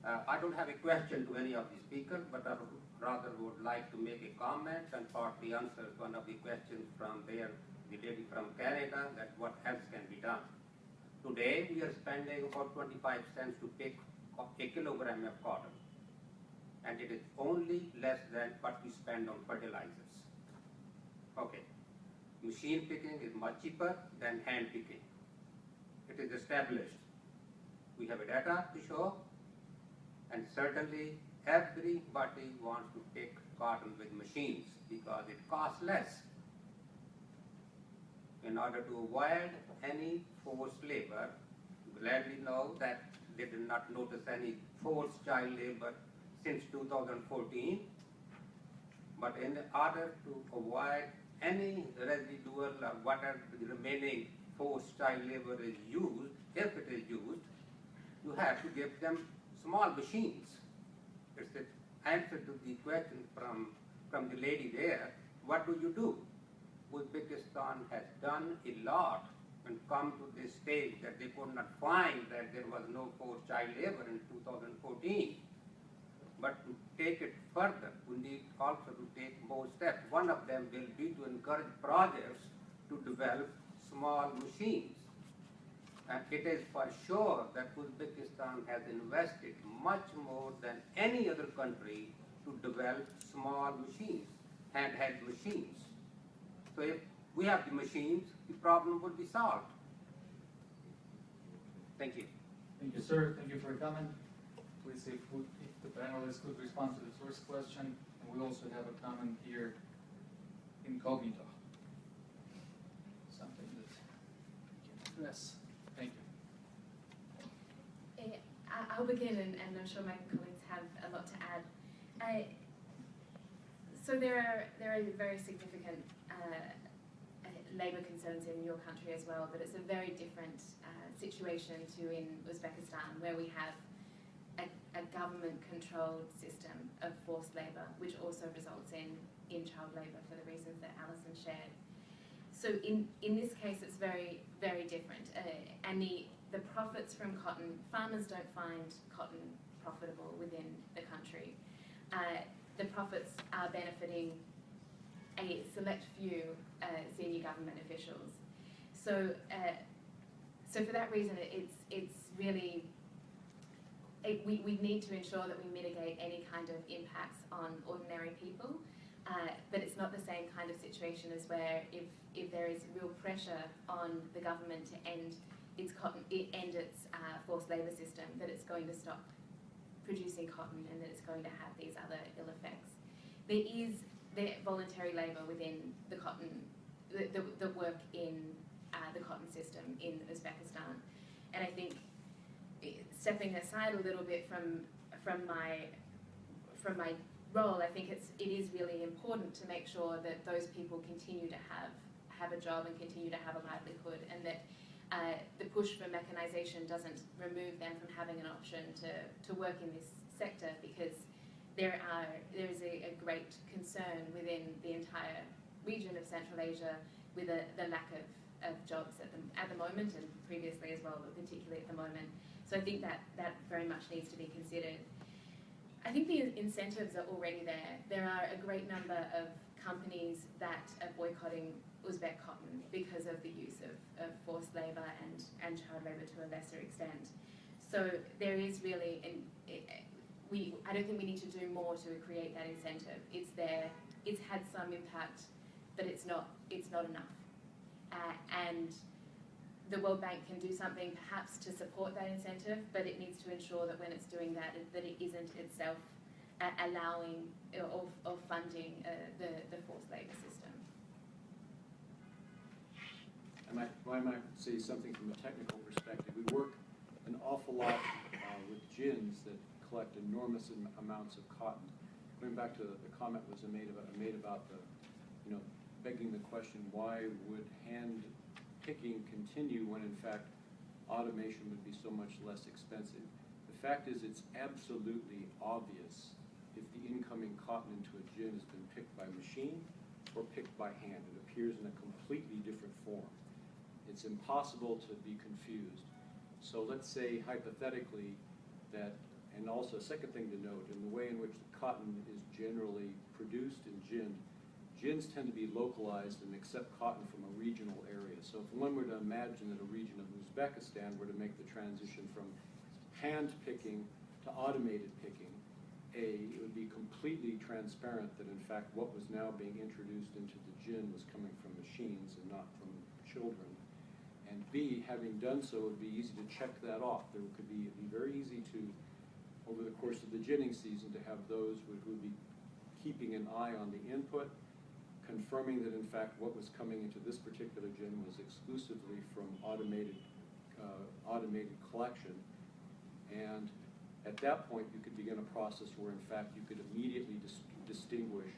Speaker 11: Uh, I don't have a question to any of the speakers, but I rather would like to make a comment and partly answer one of the questions from there, the lady from Canada, that what else can be done. Today, we are spending about 25 cents to pick a kilogram of cotton, and it is only less than what we spend on fertilizers. Okay, machine picking is much cheaper than hand picking. It is established. We have a data to show, and certainly everybody wants to pick cotton with machines because it costs less. In order to avoid any forced labor, gladly know that they did not notice any forced child labor since 2014. But in order to avoid any residual or whatever the remaining forced child labor is used, if it is used, you have to give them small machines. It's the answer to the question from, from the lady there, what do you do? Uzbekistan has done a lot and come to this stage that they could not find that there was no forced child labor in 2014. But to take it further, we need also to take more steps. One of them will be to encourage projects to develop small machines. And it is for sure that Uzbekistan has invested much more than any other country to develop small machines, handheld machines. So if we have the machines, the problem would be solved. Thank you.
Speaker 2: Thank you, sir. Thank you for your comment. Please, if, we- if the panelists could respond to the first question, and we also have a comment here incognito. Something that we can address. Thank you.
Speaker 6: Eh, I- I'll begin, and, and I'm sure my colleagues have a lot to add. I, so there are there are very significant uh, labour concerns in your country as well, but it's a very different uh, situation to in Uzbekistan, where we have a, a government-controlled system of forced labour, which also results in in child labour for the reasons that Alison shared. So in, in this case, it's very, very different. Uh, and the, the profits from cotton, farmers don't find cotton profitable within the country. Uh, the profits are benefiting a select few uh, senior government officials. So, uh, so for that reason, it's, it's really, it, we, we need to ensure that we mitigate any kind of impacts on ordinary people. Uh, but it's not the same kind of situation as where if, if there is real pressure on the government to end its cotton, end its uh, forced labour system, that it's going to stop producing cotton and that it's going to have these other ill effects. There is the voluntary labour within the cotton, the, the, the work in uh, the cotton system in Uzbekistan. And I think eh, stepping aside a little bit from, from my, from my role, I think it's, it is really important to make sure that those people continue to have, have a job and continue to have a livelihood and that uh, the push for mechanisation doesn't remove them from having an option to, to work in this sector because there are there is a, a great concern within the entire region of Central Asia with a, the lack of, of jobs at the, at the moment and previously as well, but particularly at the moment. So I think that that very much needs to be considered. I think the incentives are already there. There are a great number of companies that are boycotting Uzbek cotton because of the use of, of forced labour and, and child labour to a lesser extent. So there is really, an, we, I don't think we need to do more to create that incentive. It's there, it's had some impact, but it's not, it's not enough. Uh, and the World Bank can do something perhaps to support that incentive, but it needs to ensure that when it's doing that, that it isn't itself uh, allowing uh, or, or funding uh, the, the forced labour system.
Speaker 7: I might, I might say something from a technical perspective. We work an awful lot uh, with gins that collect enormous am- amounts of cotton. Going back to the comment was made about, made about the, you know, begging the question, why would hand picking continue when in fact automation would be so much less expensive? The fact is, it's absolutely obvious if the incoming cotton into a gin has been picked by machine or picked by hand. It appears in a completely different form. It's impossible to be confused. So let's say hypothetically that, and also a second thing to note, in the way in which the cotton is generally produced and ginned, gins tend to be localized and accept cotton from a regional area. So if one were to imagine that a region of Uzbekistan were to make the transition from hand picking to automated picking, A, it would be completely transparent that in fact what was now being introduced into the gin was coming from machines and not from children. And B, having done so, it would be easy to check that off. There could be, it'd be very easy to, over the course of the ginning season, to have those who would be keeping an eye on the input, confirming that in fact what was coming into this particular gin was exclusively from automated, uh, automated collection. And at that point, you could begin a process where in fact you could immediately dis- distinguish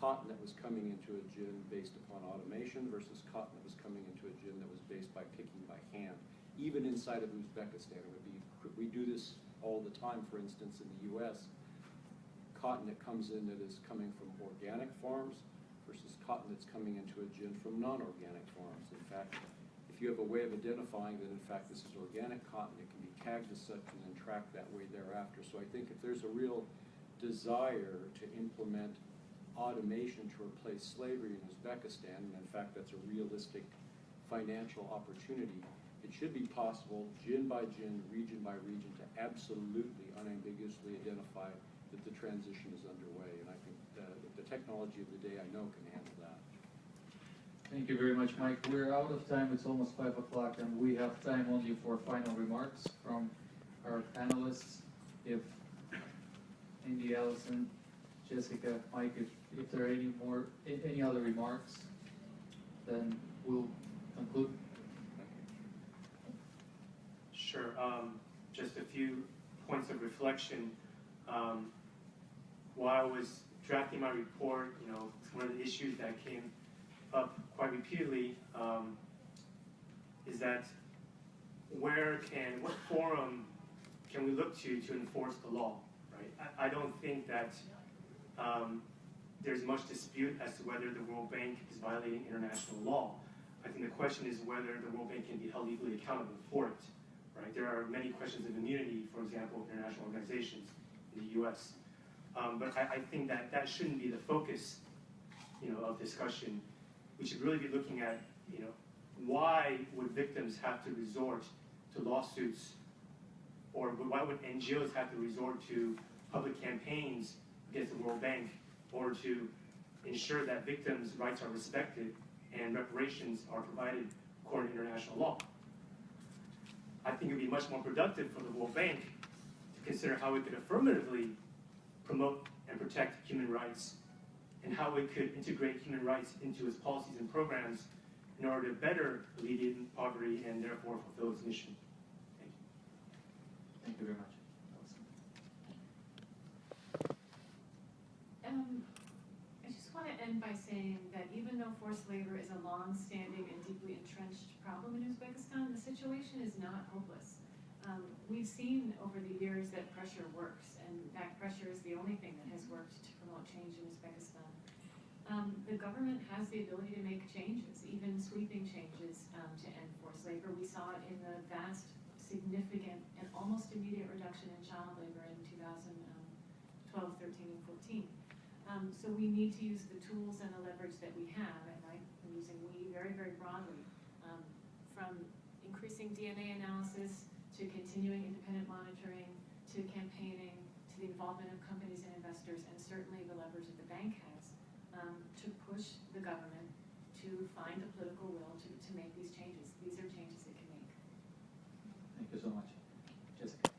Speaker 7: cotton that was coming into a gin based upon automation versus cotton that was coming into a gin that was based by picking by hand. Even inside of Uzbekistan, it would be, we do this all the time, for instance, in the US. cotton that comes in that is coming from organic farms versus cotton that's coming into a gin from non-organic farms. In fact, if you have a way of identifying that in fact this is organic cotton, it can be tagged as such and then tracked that way thereafter. So I think if there's a real desire to implement automation to replace slavery in Uzbekistan, and in fact that's a realistic financial opportunity, it should be possible, gin by gin, region by region, to absolutely unambiguously identify that the transition is underway. And I think the, the technology of the day I know can handle that.
Speaker 2: Thank you very much, Mike. We're out of time. It's almost five o'clock, and we have time only for final remarks from our panelists. If Andy, Allison, Jessica, Mike, if, if there are any more, any other remarks, then we'll conclude.
Speaker 3: Sure, um, just a few points of reflection. Um, while I was drafting my report, you know, one of the issues that came up quite repeatedly, um, is that where can, what forum can we look to to enforce the law, right? I, I don't think that, um, there's much dispute as to whether the World Bank is violating international law. I think the question is whether the World Bank can be held legally accountable for it right? There are many questions of immunity, for example, international organizations in the U.S. Um, but I, I think that that shouldn't be the focus, you know, of discussion. We should really be looking at, you know, why would victims have to resort to lawsuits, or why would NGOs have to resort to public campaigns against the World Bank, or to ensure that victims' rights are respected and reparations are provided according to international law? I think it would be much more productive for the World Bank to consider how it could affirmatively promote and protect human rights and how it could integrate human rights into its policies and programs in order to better alleviate poverty and therefore fulfill its mission. Thank you.
Speaker 2: Thank you very much.
Speaker 5: Um, I just want to end by saying that even though forced labor is a long-standing and deeply entrenched problem in Uzbekistan, the situation is not hopeless. Um, we've seen over the years that pressure works, and that pressure is the only thing that has worked to promote change in Uzbekistan. Um, the government has the ability to make changes, even sweeping changes um, to end forced labor. We saw it in the vast, significant, and almost immediate reduction in child labor in 2012, 13, and 14. Um, so we need to use the tools and the leverage that we have, and I'm using we very, very broadly, um, from increasing DNA analysis to continuing independent monitoring to campaigning to the involvement of companies and investors, and certainly the leverage that the bank has um, to push the government to find the political will to, to make these changes. These are changes it can make.
Speaker 2: Thank you so much. Jessica.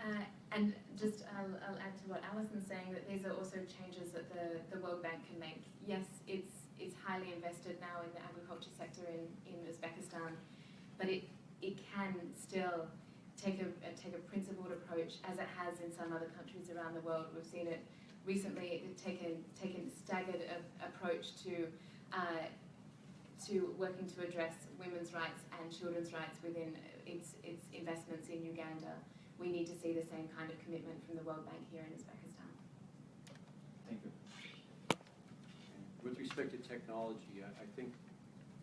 Speaker 6: Uh, and just I'll, I'll add to what Alison's saying that these are also changes that the, the World Bank can make. Highly invested now in the agriculture sector in, in Uzbekistan, but it it can still take a, a take a principled approach as it has in some other countries around the world. We've seen it recently taken taken staggered approach to uh, to working to address women's rights and children's rights within its its investments in Uganda we need to see the same kind of commitment from the World Bank here in Uzbekistan.
Speaker 2: Thank you.
Speaker 7: With respect to technology, I, I think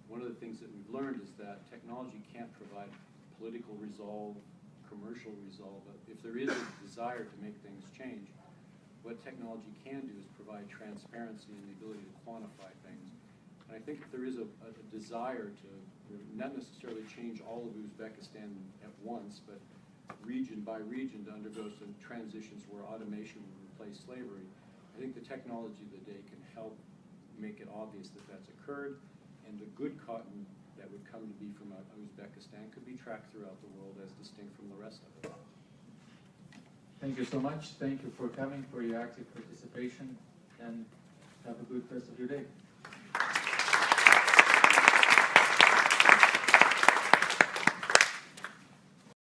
Speaker 7: one of the things that we've learned is that technology can't provide political resolve, commercial resolve. But if there is a desire to make things change, what technology can do is provide transparency and the ability to quantify things. And I think if there is a, a desire to not necessarily change all of Uzbekistan at once, but region by region to undergo some transitions where automation will replace slavery, I think the technology of the day can help make it obvious that that's occurred, and the good cotton that would come to be from Uzbekistan could be tracked throughout the world as distinct from the rest of it.
Speaker 2: Thank you so much. Thank you for coming, for your active participation, and have a good rest of your day.